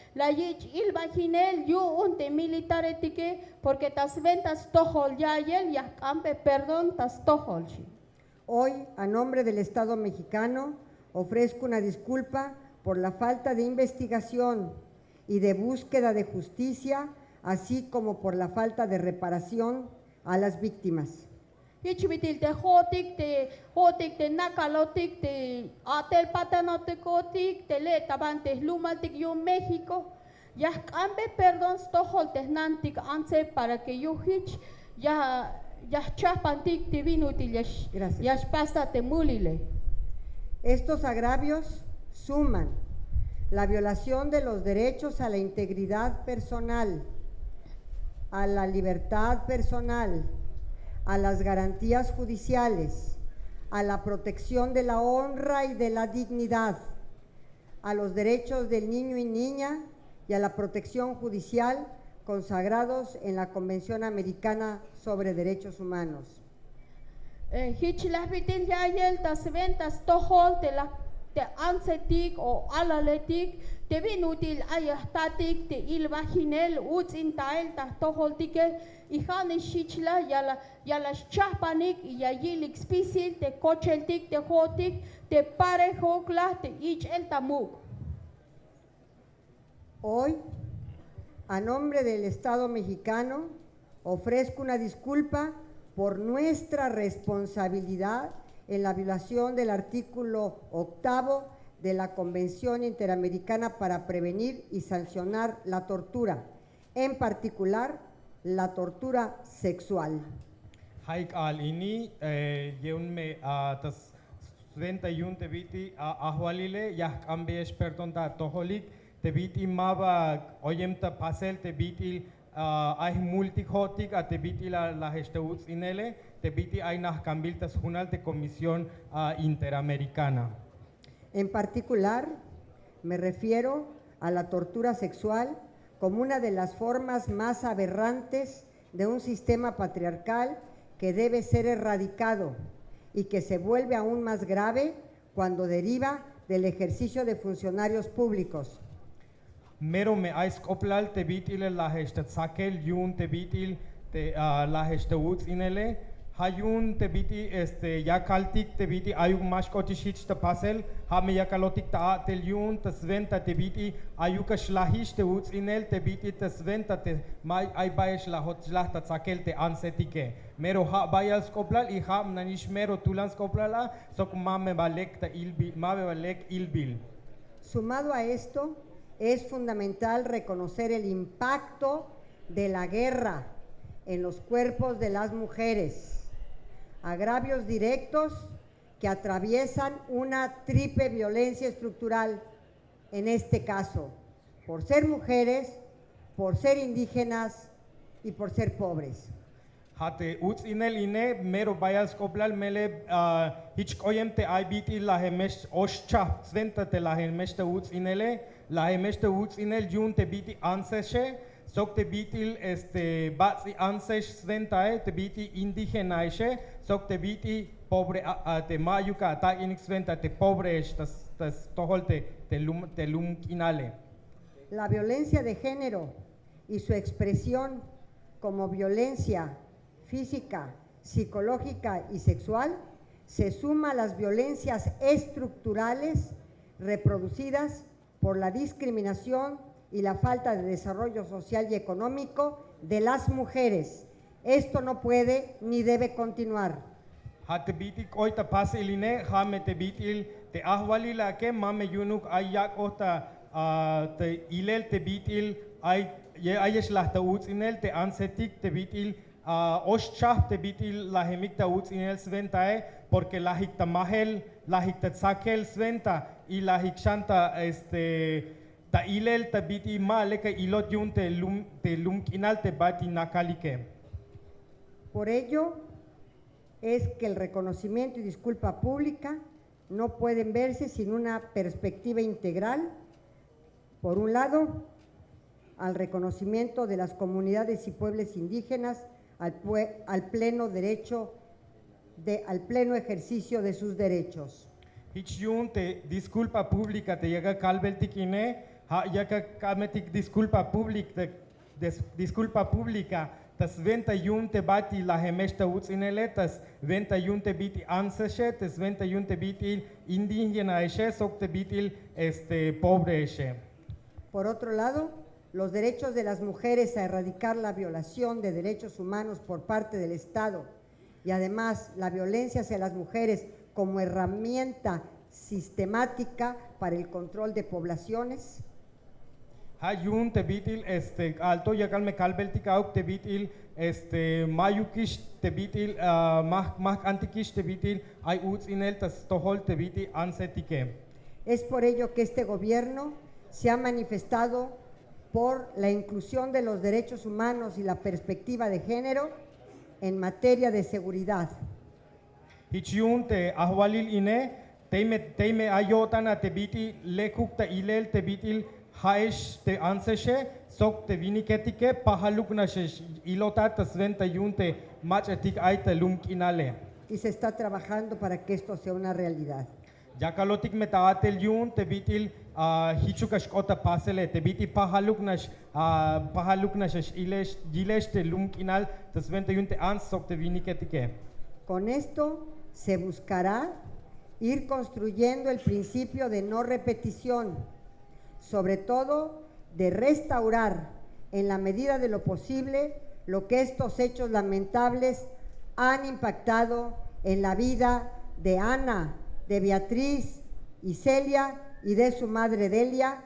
la yich yu un te militare tike porque tas ventas tohol ya el ya campe perdon tas. Hoy, a nombre del Estado mexicano, ofrezco una disculpa por la falta de investigación y de búsqueda de justicia, así como por la falta de reparación a las víctimas. Hitch vitil te hotik te hotik te nakalotik te atel patanote kotik te le tabante lumaltik yo México. Ya cambe perdón tohol te nantik anse para que yo hitch ya ya chapantik te ya Gracias. ya pasta te mulile. Estos agravios suman la violación de los derechos a la integridad personal, a la libertad personal, a las garantías judiciales, a la protección de la honra y de la dignidad, a los derechos del niño y niña y a la protección judicial consagrados en la Convención Americana sobre Derechos Humanos. Te ansetik o alaletik te vinutil ayastatik te il vaginel uts intael tas tohol tike y hane shichla ya la ya la chapanik y ya yilik spisil te kocheltik te hotik te pare hokla te ich el tamuk. Hoy, a nombre del Estado mexicano, ofrezco una disculpa por nuestra responsabilidad en la violación del artículo octavo de la Convención Interamericana para Prevenir y Sancionar la Tortura, en particular la tortura sexual. Haik al ini eh, yeun me ah, tas studenta yun te biti ah, ahwalile yah ambe esperton ta toholik te biti maba oyem ta pasel te biti ah, ay multihotik a te biti la la gesteuts inele te biti ay nah cambil tas junal te comisión ah, interamericana. En particular, me refiero a la tortura sexual como una de las formas más aberrantes de un sistema patriarcal que debe ser erradicado y que se vuelve aún más grave cuando deriva del ejercicio de funcionarios públicos. Mero me ais koplal te bitil la hestet sakel yun te bitil te ah, la hesteuts inele hayun te biti este ya kaltik te biti ayuk mas kotishich te pasel ha me ya kalotik ta tel yun te sventa te biti ayuk shlahish te uts inel te biti te sventa te mai ay baesh la hot shlah ta sakel te ansetike. Mero ha bayal skoplal i ha nanish mero tulan skoplala sok mame balek ta ilbi mame balek ilbil. Sumado a esto, es fundamental reconocer el impacto de la guerra en los cuerpos de las mujeres, agravios directos que atraviesan una triple violencia estructural, en este caso, por ser mujeres, por ser indígenas y por ser pobres. Hate uts inel ine mero bayal skoblal mele uh, hich koyem te ibiti la hemesh oscha sventa te la hemesh te uts inele la hemesh te uts inel jun te biti anseshe sok te bitil este batsi ansesh sventa e te biti indigena eshe La violencia de género y su expresión como violencia física, psicológica y sexual se suma a las violencias estructurales reproducidas por la discriminación y la falta de desarrollo social y económico de las mujeres Esto no puede ni debe continuar. Ha te bitil koi ta pas iline, ha me te bitil te ahwali la ke mame yunuk ay yak ota te ilel te bitil ay ye ayesh lah ta utzinel te ansetik te bitil ah, oshchah te bitil la hemik ta utzinel sventae porque la hik ta mahel la hik ta tsakel sventa y la hik shanta este ta ilel ta biti ma leka ilot yun te lum te lumkinal te bati nakalike. Por ello es que el reconocimiento y disculpa pública no pueden verse sin una perspectiva integral, por un lado, al reconocimiento de las comunidades y pueblos indígenas al, pleno derecho de, al pleno ejercicio de sus derechos. Disculpa pública te llega disculpa pública disculpa pública tas venta yun te bati la hemesta tas venta yun te biti anseshe tas venta yun te biti indígena eshe sok te biti este pobre eshe. Por otro lado, los derechos de las mujeres a erradicar la violación de derechos humanos por parte del Estado y además la violencia hacia las mujeres como herramienta sistemática para el control de poblaciones, Ha yun te bitil este alto yakal me kalbeltik auk te bitil este mayukish te bitil uh, mah mah antikish te bitil ay utzinel tas tohol te biti ansetike. Es por ello que este gobierno se ha manifestado por la inclusión de los derechos humanos y la perspectiva de género en materia de seguridad. Hichiun te ahwalil ine teime teime ayotana te biti lekuk te ilel te haesh te anseshe sok te viniketike pahaluk na shesh ilota tas venta yun te machetik ay te lumkinale. Y se está trabajando para que esto sea una realidad. Jakalotik metaatel yun te bitil uh, hichukash kota pasele te biti pahaluk nash uh, pahaluk nash ilesh gilesh te lumkinal tas venta yun te ans sok te viniketike. Con esto se buscará ir construyendo el principio de no repetición, sobre todo de restaurar en la medida de lo posible lo que estos hechos lamentables han impactado en la vida de Ana, de Beatriz y Celia y de su madre Delia,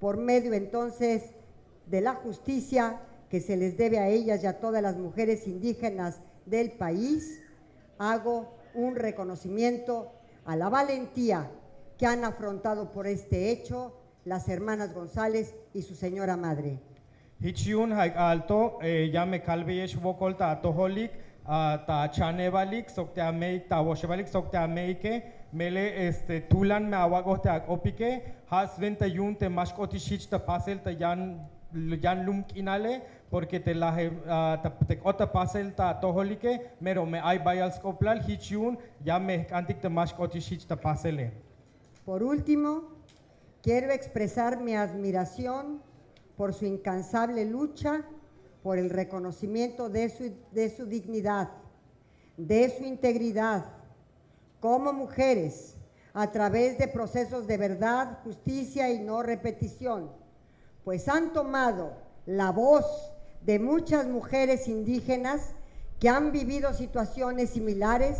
por medio entonces de la justicia que se les debe a ellas y a todas las mujeres indígenas del país, hago un reconocimiento a la valentía que han afrontado por este hecho las hermanas González y su señora madre. Hichiun alto eh, ya me kalbeyesh vokol ta chanevalik sok te ameik ta woshevalik sok te ameike mele este tulan me awagos te akopike has venta yun te mashkoti shich ta pasel ta yan yan lumkinale porque te la ta, te kota pasel ta toholike mero me ay bayal skoplal hichiun ya me kantik te mashkoti shich ta pasele. Por último, quiero expresar mi admiración por su incansable lucha por el reconocimiento de su, de su dignidad, de su integridad, como mujeres, a través de procesos de verdad, justicia y no repetición, pues han tomado la voz de muchas mujeres indígenas que han vivido situaciones similares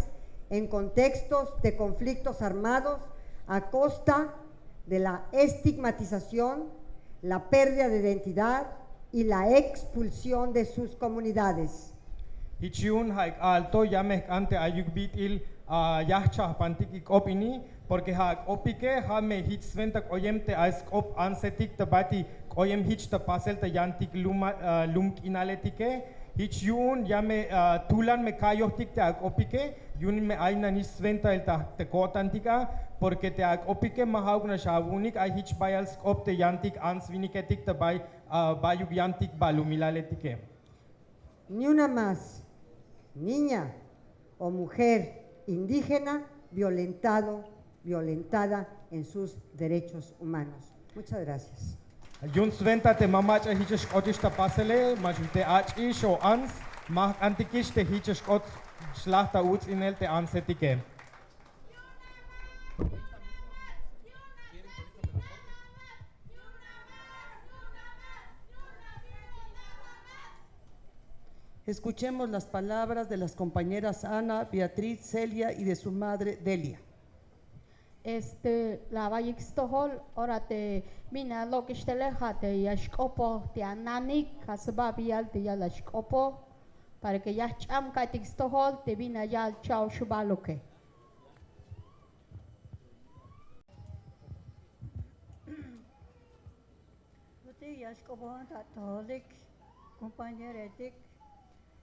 en contextos de conflictos armados a costa de la estigmatización, la pérdida de identidad y la expulsión de sus comunidades. Hichiun haik alto ya me ante ayuk bitil uh, yahcha pantiki opini porque ha opike ha me hich sventak oyemte as op ansetik te bati oyem hich te pasel te yantik luma uh, lumk inaletike hichiun ya me uh, tulan me kayohtik te ak opike yun me aina ni sventa el ta te kotantika porque te opike mahaug na shavunik ay hich bayal skop te yantik ans viniketik te bay uh, bayuk yantik balumilaletike. Ni una más, niña o mujer indígena violentado, violentada en sus derechos humanos. Muchas gracias. Jun sventa te mamach a hiches kotish ta pasele, mach te ach ish o ans, mach antikish te hiches kot schlachta uts inel te ansetike. Escuchemos las palabras de las compañeras Ana, Beatriz, Celia y de su madre Delia. Este la vayixtohol ora te mina lokishteleja te yashkopo te ananik kasbabial te yalashkopo para que ya cham katixtohol te vina ya chao shubaloke. Luti yaskobon tatolik, compañeretik,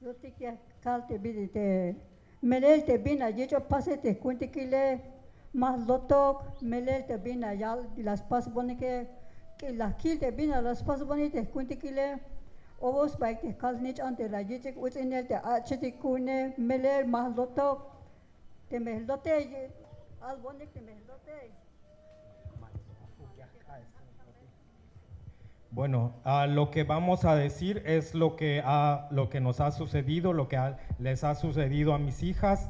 luti ya kalte bidite, melel te bina yecho pase te cuente que le más lotok, melel te bina ya las pas bonike, que las kil te bina las pas bonite cuente que le ovos baik te kal nich ante la yecho utinel te achete kune, melel más lotok, te mehlote, al bonik te mehlote. Bueno, ah, lo que vamos a decir es lo que, ha- lo que nos ha sucedido, lo que ha- les ha sucedido a mis hijas.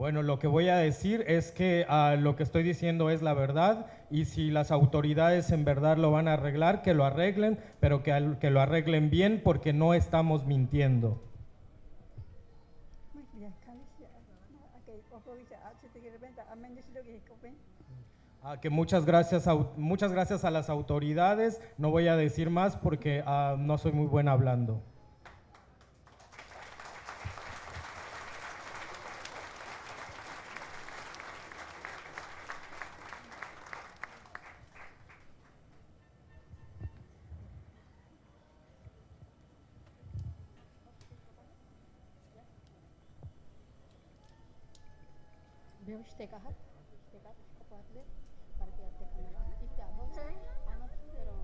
Bueno, lo que voy a decir es que ah, lo que estoy diciendo es la verdad y si las autoridades en verdad lo van a arreglar, que lo arreglen, pero que, que lo arreglen bien porque no estamos mintiendo. a a a Ah, muchas gracias, au- muchas gracias a las autoridades. No voy a decir más porque ah, no soy muy buena hablando. Veo este caja, este caja, shkopo atle, para que te camela. Y te amo, ana pero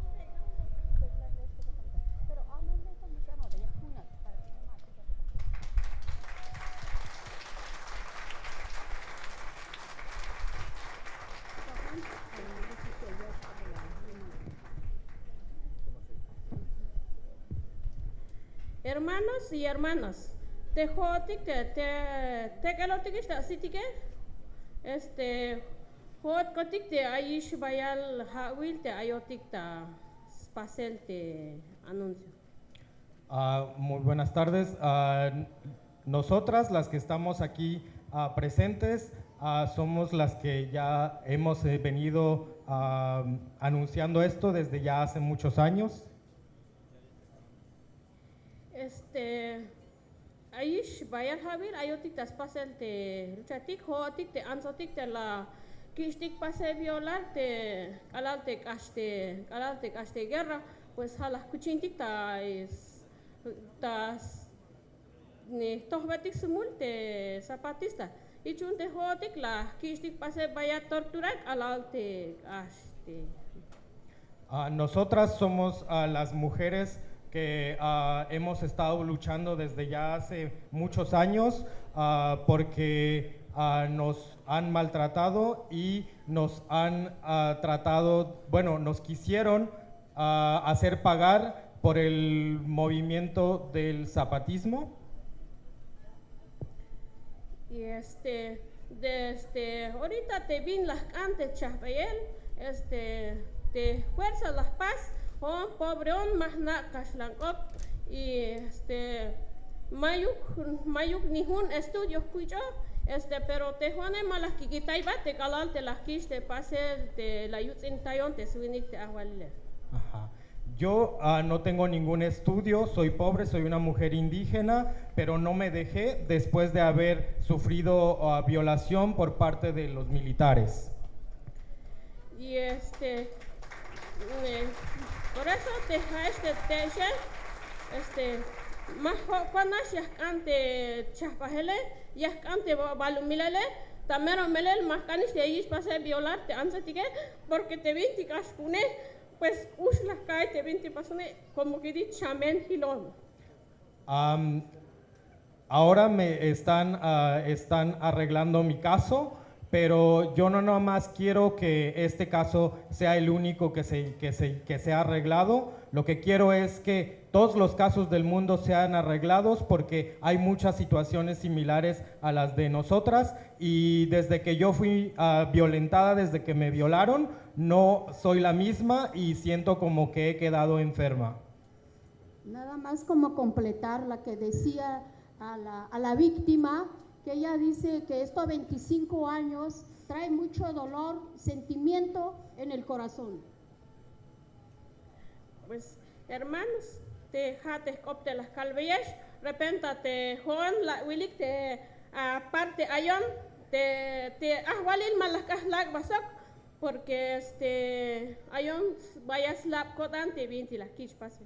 pero ana le to mi chano de yakuna para que no mate. Hermanos y hermanas, te jotik te te kalotik esta sitike este hot kotik te aish bayal hawil te ayotik ta spasel te anuncio. Ah, muy buenas tardes. Ah, nosotras, las que estamos aquí ah, presentes, somos las que ya hemos eh, venido anunciando esto desde ya hace muchos años. Este aish bayal hawil ayotik ta spasel te ruchatik hotik te ansotik te la kishtik pase violar te kalal te kaste kalal te kaste guerra pues halas kuchintik ta es ta ni tohbatik semul te zapatista. Y chun te hotik la kishtik pase vaya torturar alal te kaste Ah, nosotras somos ah, las mujeres que ah, hemos estado luchando desde ya hace muchos años ah, porque ah, nos han maltratado y nos han tratado, bueno, nos quisieron hacer pagar por el movimiento del zapatismo. Y este, desde ahorita te vin las antes chapayel, este, te fuerza las paz, o pobre on más na kashlankop, y este, mayuk, mayuk nihun estudios cuyo, este, pero te juane malas kikitaiba, te calal te las kish, te pase, te la yutzin tayon, te suinik te ahualile. Ajá. Yo ah, no tengo ningún estudio, soy pobre, soy una mujer indígena, pero no me dejé después de haber sufrido ah, violación por parte de los militares. Y este, eh, por eso te este teche, este, más cuando ya ante chapajele, ya ante balumilele, tamero melel más canis te ahí pase violar te ansatique, porque te vinti cascune, pues us las cae te vinti pasone como que di chamen hilón. Ahora me están, ah, están arreglando mi caso, pero yo no nomás quiero que este caso sea el único que se, que se, que sea arreglado, lo que quiero es que todos los casos del mundo sean arreglados porque hay muchas situaciones similares a las de nosotras y desde que yo fui ah, violentada, desde que me violaron, no soy la misma y siento como que he quedado enferma. Nada más como completar la que decía a la, a la víctima, que ella dice que estos 25 años trae mucho dolor, sentimiento en el corazón. Pues, hermanos, te jates copte las calvillas, repenta te joan la wilik te aparte ayon, te te ahwalil malakas lag basok, porque este ayon vayas lap kodan te vinti las kish pase.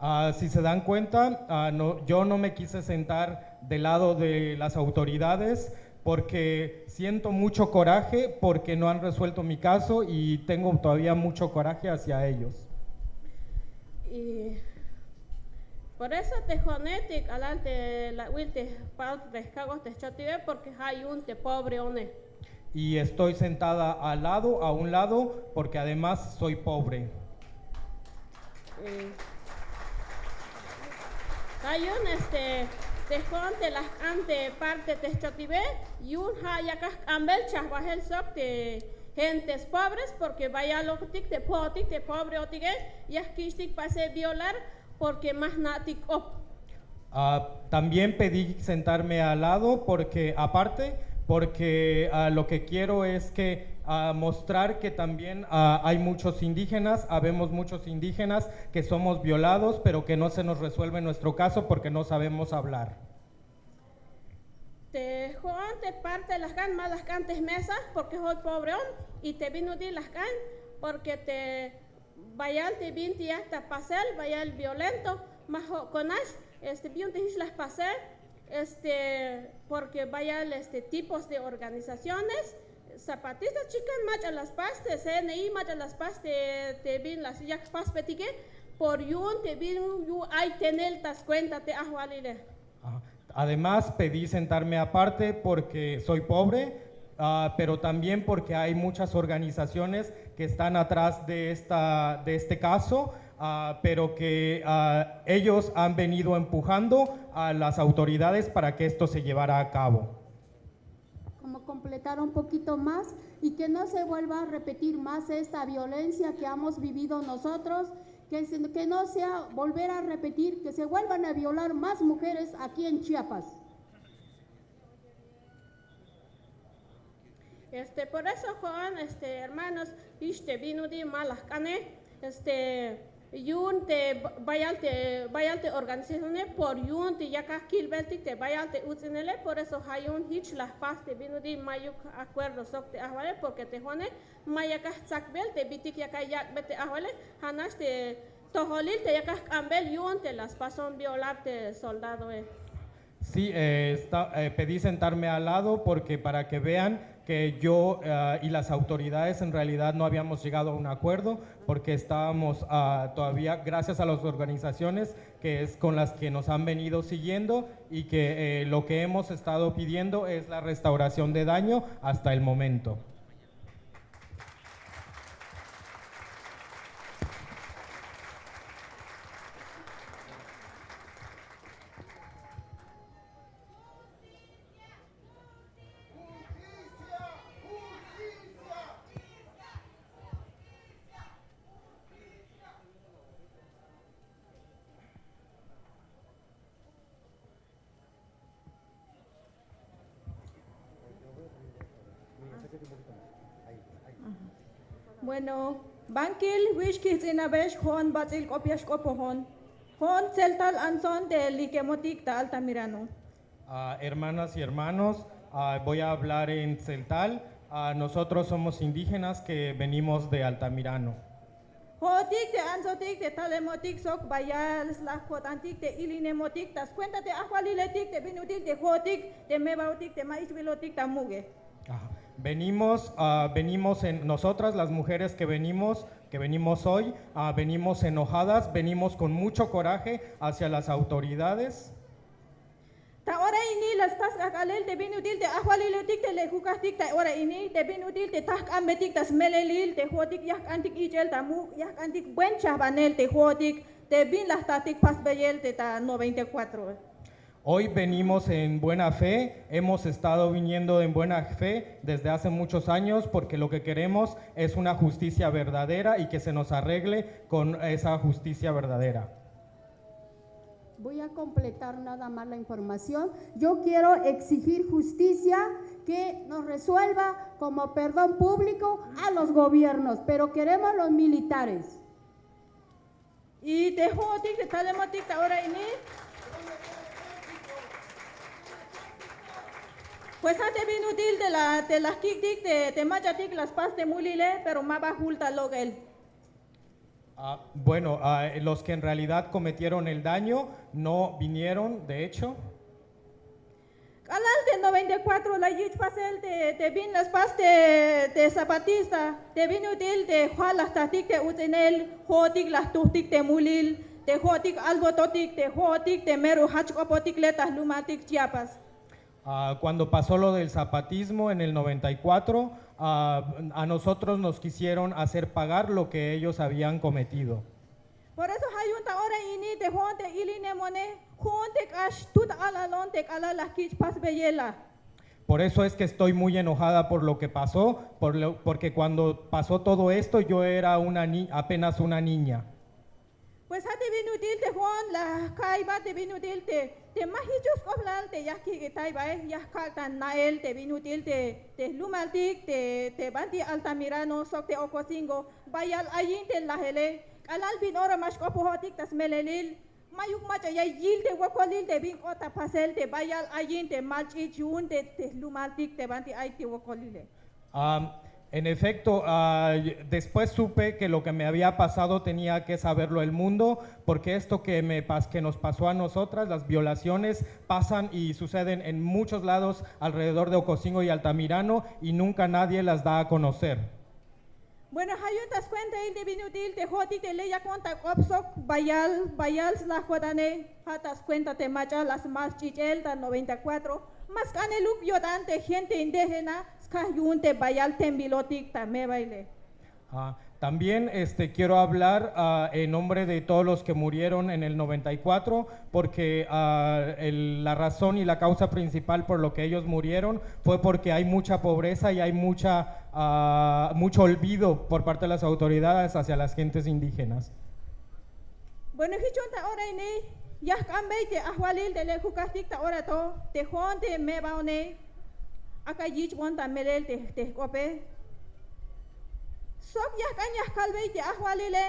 Ah, si se dan cuenta, ah, no, yo no me quise sentar del lado de las autoridades porque siento mucho coraje porque no han resuelto mi caso y tengo todavía mucho coraje hacia ellos. Y por eso te jonetic alante la te porque hay un te pobre one. Y estoy sentada al lado, a un lado, porque además soy pobre. Hay un este te jonte las ante parte te chotive y un hayacas ambel chahbahel sok te gentes pobres porque vaya lo tic te potic te pobre otige y kishtik pase violar porque más natic op. Ah, también pedí sentarme al lado porque, aparte, porque ah, lo que quiero es que ah, mostrar que también ah, hay muchos indígenas, habemos muchos indígenas que somos violados, pero que no se nos resuelve nuestro caso porque no sabemos hablar. Te joan te parte las gan más las cantes mesas porque soy pobre y te vino di las gan porque te vaya te vinti hasta pasel vaya el violento más conas este bien te las pasel este porque vaya este tipos de organizaciones zapatistas chicas más a las pastes CNI más a las pastes te vin las ya pas petique por yun te vin yu hay tener tas cuenta te ahwalile Ajá. Además, pedí sentarme aparte porque soy pobre, ah, pero también porque hay muchas organizaciones que están atrás de, esta, de este caso, ah, pero que ah, ellos han venido empujando a las autoridades para que esto se llevara a cabo. Como completar un poquito más y que no se vuelva a repetir más esta violencia que hemos vivido nosotros, que, que no sea volver a repetir, que se vuelvan a violar más mujeres aquí en Chiapas. Este, por eso, Juan, este, hermanos, este, vino de malas cane, este, yun te vayalte, vayalte organizaciones por yun te yaka kilbeltik te vayalte utzinele, por eso hay un hitch las paz te vino de mayuk acuerdo sok te ahvale, porque te jone, mayaka tzakbel te bitik yaka yak bete ahvale, hanas te toholil te yaka ambel yun te las pason violarte soldado eh. Sí, eh, está- eh, pedí sentarme al lado porque para que vean que yo eh, y las autoridades en realidad no habíamos llegado a un acuerdo porque estábamos ah, todavía, gracias a las organizaciones que es con las que nos han venido siguiendo y que eh, lo que hemos estado pidiendo es la restauración de daño hasta el momento. Bueno, Bankil wish kids in a besh hon batil kopias kopohon. Hon celtal anson de likemotik ta Altamirano. Ah, hermanas y hermanos, ah, voy a hablar en celtal. Ah, nosotros somos indígenas que venimos de Altamirano. Hotik de ansotik de talemotik sok bayal slah kotantik de ilinemotik tas cuenta de ahualiletik de binutik de hotik de mebautik de maisvilotik ta muge. Venimos, ah, venimos en nosotras, las mujeres que venimos, que venimos hoy, ah, venimos enojadas, venimos con mucho coraje hacia las autoridades. Te bin las tatik pas beyel te ta 94. Hoy venimos en buena fe, hemos estado viniendo en buena fe desde hace muchos años porque lo que queremos es una justicia verdadera y que se nos arregle con esa justicia verdadera. Voy a completar nada más la información. Yo quiero exigir justicia que nos resuelva como perdón público a los gobiernos, pero queremos los militares. Y te hotik te talematik ta ora ini. Pues ha te bin util te la te las kiktik te te machatik las pas te mulile pero ma bajulta logel. Ah, bueno, ah, los que en realidad cometieron el daño no vinieron, de hecho. Kalal te 94 la yich pasel te te bin las pas te te zapatista te bin util te jualas tatik te utenel hotik las tuhtik te mulil te hotik albototik te hotik te meru hachkopotik letas lumatik chiapas. Ah, cuando pasó lo del zapatismo en el 94, ah, a nosotros nos quisieron hacer pagar lo que ellos habían cometido. Por eso hayunta ora ini te honte iline mone honte kash tut alalon te kala las kich pas beyela. Por eso es que estoy muy enojada por lo que pasó, por lo- porque cuando pasó todo esto yo era una ni- apenas una niña. Pues hati binutil te hon la kaiba te binutil te te mahijus koblal te yaki ke taiba eh yah tan nael te binutil te te lumaltik te te banti altamirano sok te okosingo bayal ayin te lahele kalal bin ora mas kopohotik tas melelil mayuk macha ya yil te wakolil te bin pasel te bayal ayin te malchi chun te te lumaltik te banti ay te wakolile. Ah, en efecto, y- después supe que lo que me había pasado tenía que saberlo el mundo, porque esto que, me, que nos pasó a nosotras, las violaciones, pasan y suceden en muchos lados alrededor de Ocosingo y Altamirano y nunca nadie las da a conocer. Bueno, hayun tas cuenta il de binutil te hoti te leya conta opsok bayal bayal la jodane hatas cuenta te macha las más chichel ta 94 mas caneluk yodante gente indígena ska yunte bayal tembilotik ta me baile. Ah, también este, quiero hablar ah, en nombre de todos los que murieron en el 94, porque ah, el- la razón y la causa principal por lo que ellos murieron fue porque hay mucha pobreza y hay mucha, ah, mucho olvido por parte de las autoridades hacia las gentes indígenas. Bueno, hichonta ora ini yah kambei te ahwalil te le hukastik ta ora to te honte me baone aka yich wonta melel te te kope sok yah kan yah kalbei te ahwalile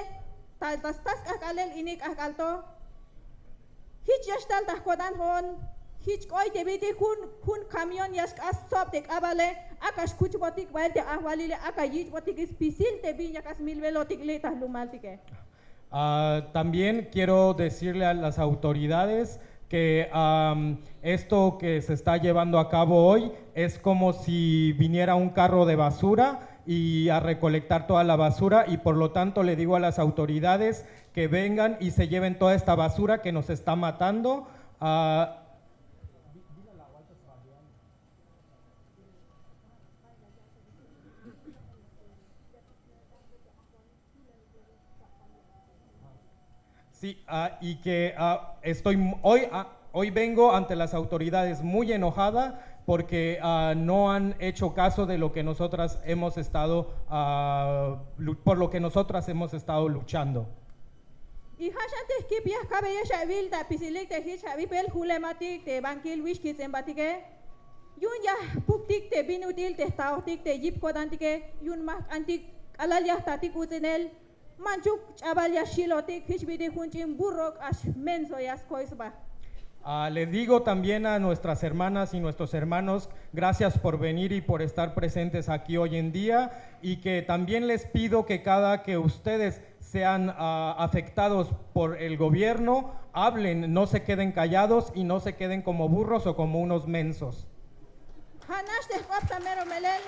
ta tas tas akalel inik akalto hich yashtal ta kodan hon hich koi te biti kun kun kamion yash as sop te kabale akas kuch botik bail te ahwalile aka yich botik ispisil te bi yakas milvelotik le ta lumaltike Ah, también quiero decirle a las autoridades que am, esto que se está llevando a cabo hoy es como si viniera un carro de basura y a recolectar toda la basura y por lo tanto le digo a las autoridades que vengan y se lleven toda esta basura que nos está matando. Ah, Sí, ah, y que ah, estoy hoy, ah, hoy vengo ante las autoridades muy enojada porque no han hecho caso de lo que nosotras hemos estado, por lo que nosotras hemos estado luchando. Yun ya puktik te te te jip kodantike yun mak antik tatik. Manchuk bidi hunchim burrok ash koisba. Ah, le digo también a nuestras hermanas y nuestros hermanos, gracias por venir y por estar presentes aquí hoy en día y que también les pido que cada que ustedes sean ah, afectados por el gobierno, hablen, no se queden callados y no se queden como burros o como unos mensos. Hanash mero melel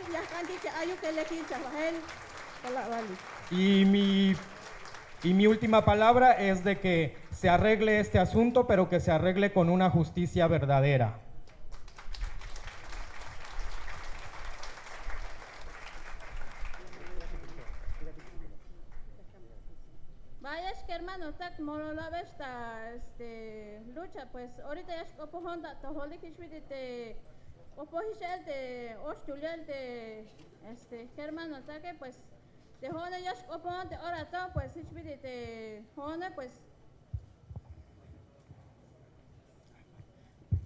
lekin. Y mi, y mi última palabra es de que se arregle este asunto, pero que se arregle con una justicia verdadera. Vaya, es que hermano, tak molo la esta este lucha, pues ahorita es como Honda, to holi kishmiti te oposición te ostulial te este hermano, tak que pues de pues pues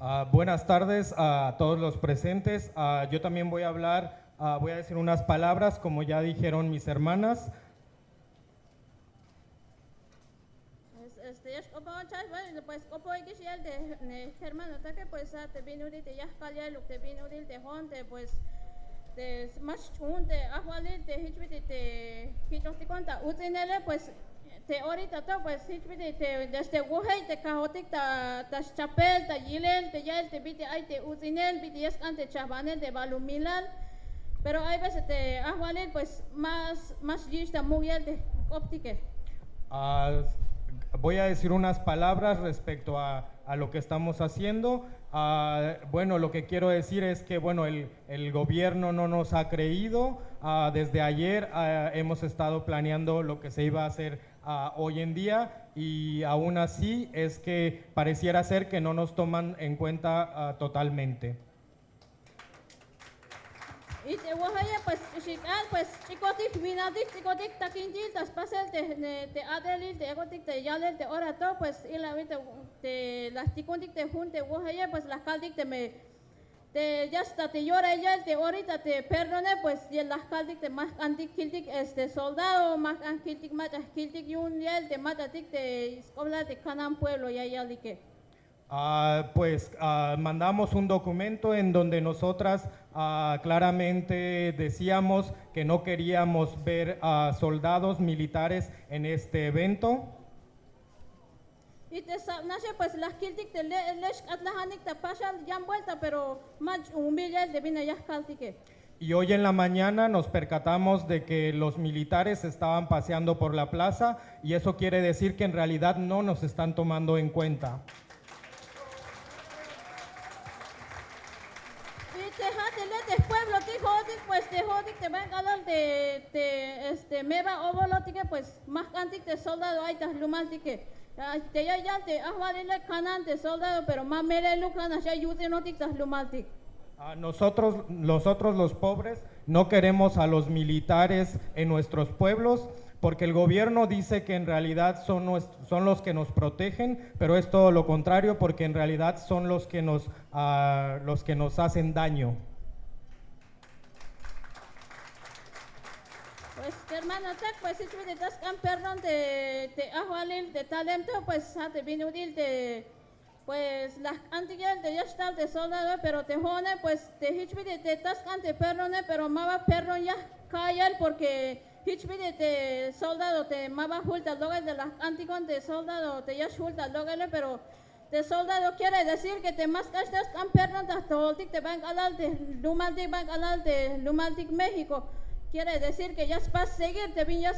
Ah, buenas tardes a todos los presentes. Ah, yo también voy a hablar, ah, voy a decir unas palabras, como ya dijeron mis hermanas. Es- Este, que ser de de de más ahwali te hichbiti te hito te cuenta utinele pues te ahorita todo pues hichbiti te desde wohei te kahotik ta ta chapel ta yilel te yel te biti ay te utinel biti es ante chabanel de balumilal pero hay veces te ahwali pues más más yista muyel de optique Ah, voy a decir unas palabras respecto a, a lo que estamos haciendo. Ah, bueno, lo que quiero decir es que bueno, el, el gobierno no nos ha creído. Ah, desde ayer ah, hemos estado planeando lo que se iba a hacer hoy en día y aún así es que pareciera ser que no nos toman en cuenta totalmente. Y te wahaya pues chical pues chicotik vinadik chicotik takintil tas pasel te te adelil te egotik te yalel te ora to pues y la viste te las ticontik te junte wahaya pues las caldik te me te ya está te llora ella te ahorita te perdone pues y las caldik te más antik kiltik este soldado más kiltik más kiltik yun yel te matatik te escobla te canan pueblo ya ya like Ah, pues ah, mandamos un documento en donde nosotras ah, claramente decíamos que no queríamos ver a soldados militares en este evento. Y te sa- nace pues las kiltik te le lesh atlahanik te pasan ya vuelta pero más humilla de vina ya caltique. Y hoy en la mañana nos percatamos de que los militares estaban paseando por la plaza y eso quiere decir que en realidad no nos están tomando en cuenta. Y te jatele de pueblo te jodik pues te jodik te ven galar de te este meba ovolotique pues más antic te soldado hay tas lumaltique. Te ya ya te ahvalile canante soldado pero más mere lucana ya yute notik tas lumaltik. Ah, nosotros, nosotros los pobres no queremos a los militares en nuestros pueblos porque el gobierno dice que en realidad son, nues- son los que nos protegen, pero es todo lo contrario porque en realidad son los que nos, ah, los que nos hacen daño. Pues que hermano pues si tú das can perdón te te ahvalil de talento pues ha te vino útil de pues las antiguas de ya está de soldado pero te jone pues te hichbide te das can te perdone pero mava perdón ya callar porque hichbide te soldado te mava hulta luego de las antiguas de soldado te ya hulta luego pero de soldado quiere decir que te más gastas can perdón te van alal de lumaltik van alal de lumaltik México Quiere decir que ya es paz seguir, te vi ya.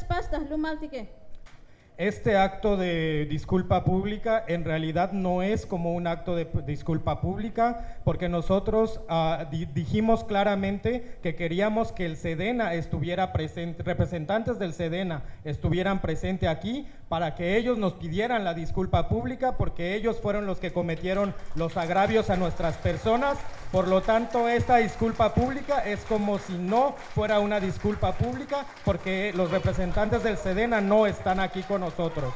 Este acto de disculpa pública en realidad no es como un acto de disculpa pública porque nosotros di- dijimos claramente que queríamos que el Sedena estuviera presente, representantes del Sedena estuvieran presentes aquí para que ellos nos pidieran la disculpa pública porque ellos fueron los que cometieron los agravios a nuestras personas. Por lo tanto, esta disculpa pública es como si no fuera una disculpa pública porque los representantes del Sedena no están aquí con nosotros.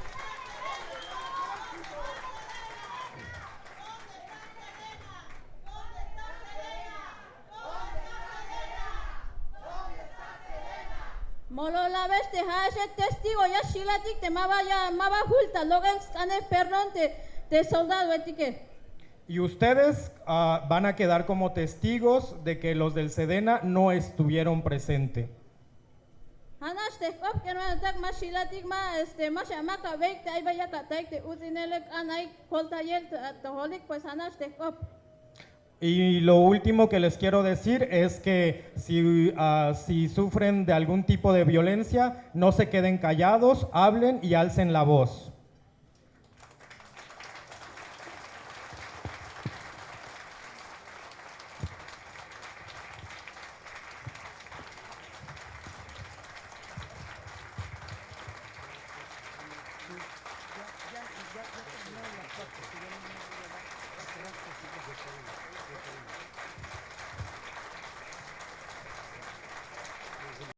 Testigo, ya shilatik te mava ya mava hulta, luego el perdón te, te soldado etique. Y ustedes ah, van a quedar como testigos de que los del Sedena no estuvieron presentes. Y lo último que les quiero decir es que si, ah, si sufren de algún tipo de violencia, no se queden callados, hablen y alcen la voz.